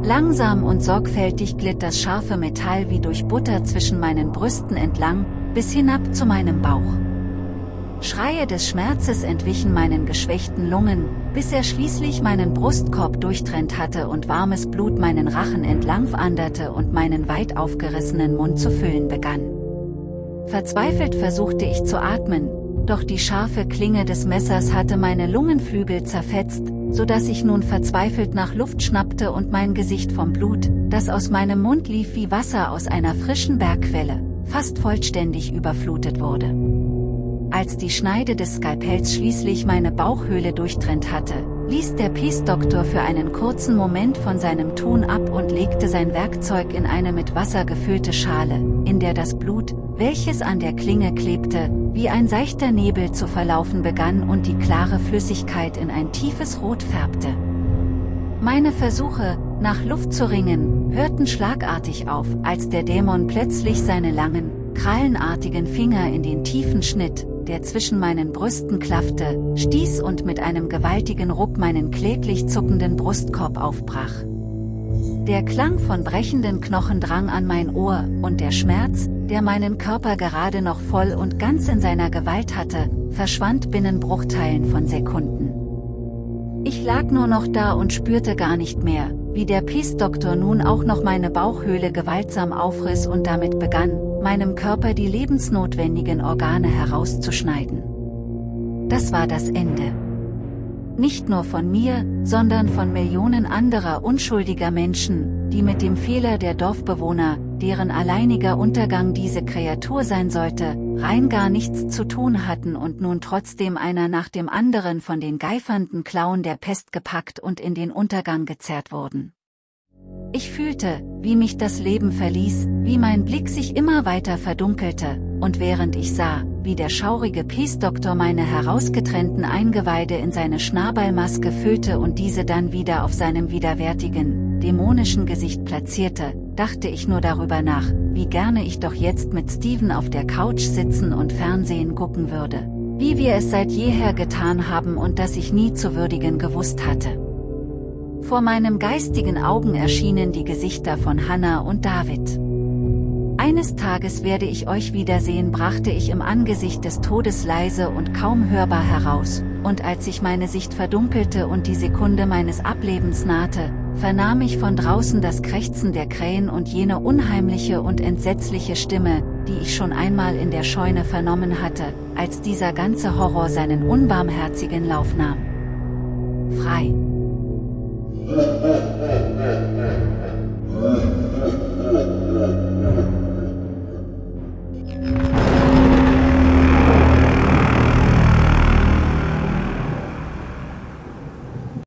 Speaker 1: Langsam und sorgfältig glitt das scharfe Metall wie durch Butter zwischen meinen Brüsten entlang, bis hinab zu meinem Bauch. Schreie des Schmerzes entwichen meinen geschwächten Lungen, bis er schließlich meinen Brustkorb durchtrennt hatte und warmes Blut meinen Rachen entlang wanderte und meinen weit aufgerissenen Mund zu füllen begann. Verzweifelt versuchte ich zu atmen, doch die scharfe Klinge des Messers hatte meine Lungenflügel zerfetzt, so dass ich nun verzweifelt nach Luft schnappte und mein Gesicht vom Blut, das aus meinem Mund lief wie Wasser aus einer frischen Bergquelle, fast vollständig überflutet wurde. Als die Schneide des Skalpells schließlich meine Bauchhöhle durchtrennt hatte, ließ der Peace-Doktor für einen kurzen Moment von seinem Tun ab und legte sein Werkzeug in eine mit Wasser gefüllte Schale, in der das Blut, welches an der Klinge klebte, wie ein seichter Nebel zu verlaufen begann und die klare Flüssigkeit in ein tiefes Rot färbte. Meine Versuche, nach Luft zu ringen, hörten schlagartig auf, als der Dämon plötzlich seine langen, krallenartigen Finger in den tiefen Schnitt, der zwischen meinen Brüsten klaffte, stieß und mit einem gewaltigen Ruck meinen kläglich zuckenden Brustkorb aufbrach. Der Klang von brechenden Knochen drang an mein Ohr, und der Schmerz, der meinen Körper gerade noch voll und ganz in seiner Gewalt hatte, verschwand binnen Bruchteilen von Sekunden. Ich lag nur noch da und spürte gar nicht mehr, wie der Peace-Doktor nun auch noch meine Bauchhöhle gewaltsam aufriss und damit begann, meinem Körper die lebensnotwendigen Organe herauszuschneiden. Das war das Ende. Nicht nur von mir, sondern von Millionen anderer unschuldiger Menschen, die mit dem Fehler der Dorfbewohner, deren alleiniger Untergang diese Kreatur sein sollte, rein gar nichts zu tun hatten und nun trotzdem einer nach dem anderen von den geifernden Klauen der Pest gepackt und in den Untergang gezerrt wurden. Ich fühlte, wie mich das Leben verließ, wie mein Blick sich immer weiter verdunkelte, und während ich sah, wie der schaurige Peace-Doktor meine herausgetrennten Eingeweide in seine Schnabelmaske füllte und diese dann wieder auf seinem widerwärtigen, dämonischen Gesicht platzierte, dachte ich nur darüber nach, wie gerne ich doch jetzt mit Steven auf der Couch sitzen und Fernsehen gucken würde. Wie wir es seit jeher getan haben und das ich nie zu würdigen gewusst hatte. Vor meinem geistigen Augen erschienen die Gesichter von Hannah und David. Eines Tages werde ich euch wiedersehen brachte ich im Angesicht des Todes leise und kaum hörbar heraus, und als sich meine Sicht verdunkelte und die Sekunde meines Ablebens nahte, vernahm ich von draußen das Krächzen der Krähen und jene unheimliche und entsetzliche Stimme, die ich schon einmal in der Scheune vernommen hatte, als dieser ganze Horror seinen unbarmherzigen Lauf nahm. Frei. Thank you.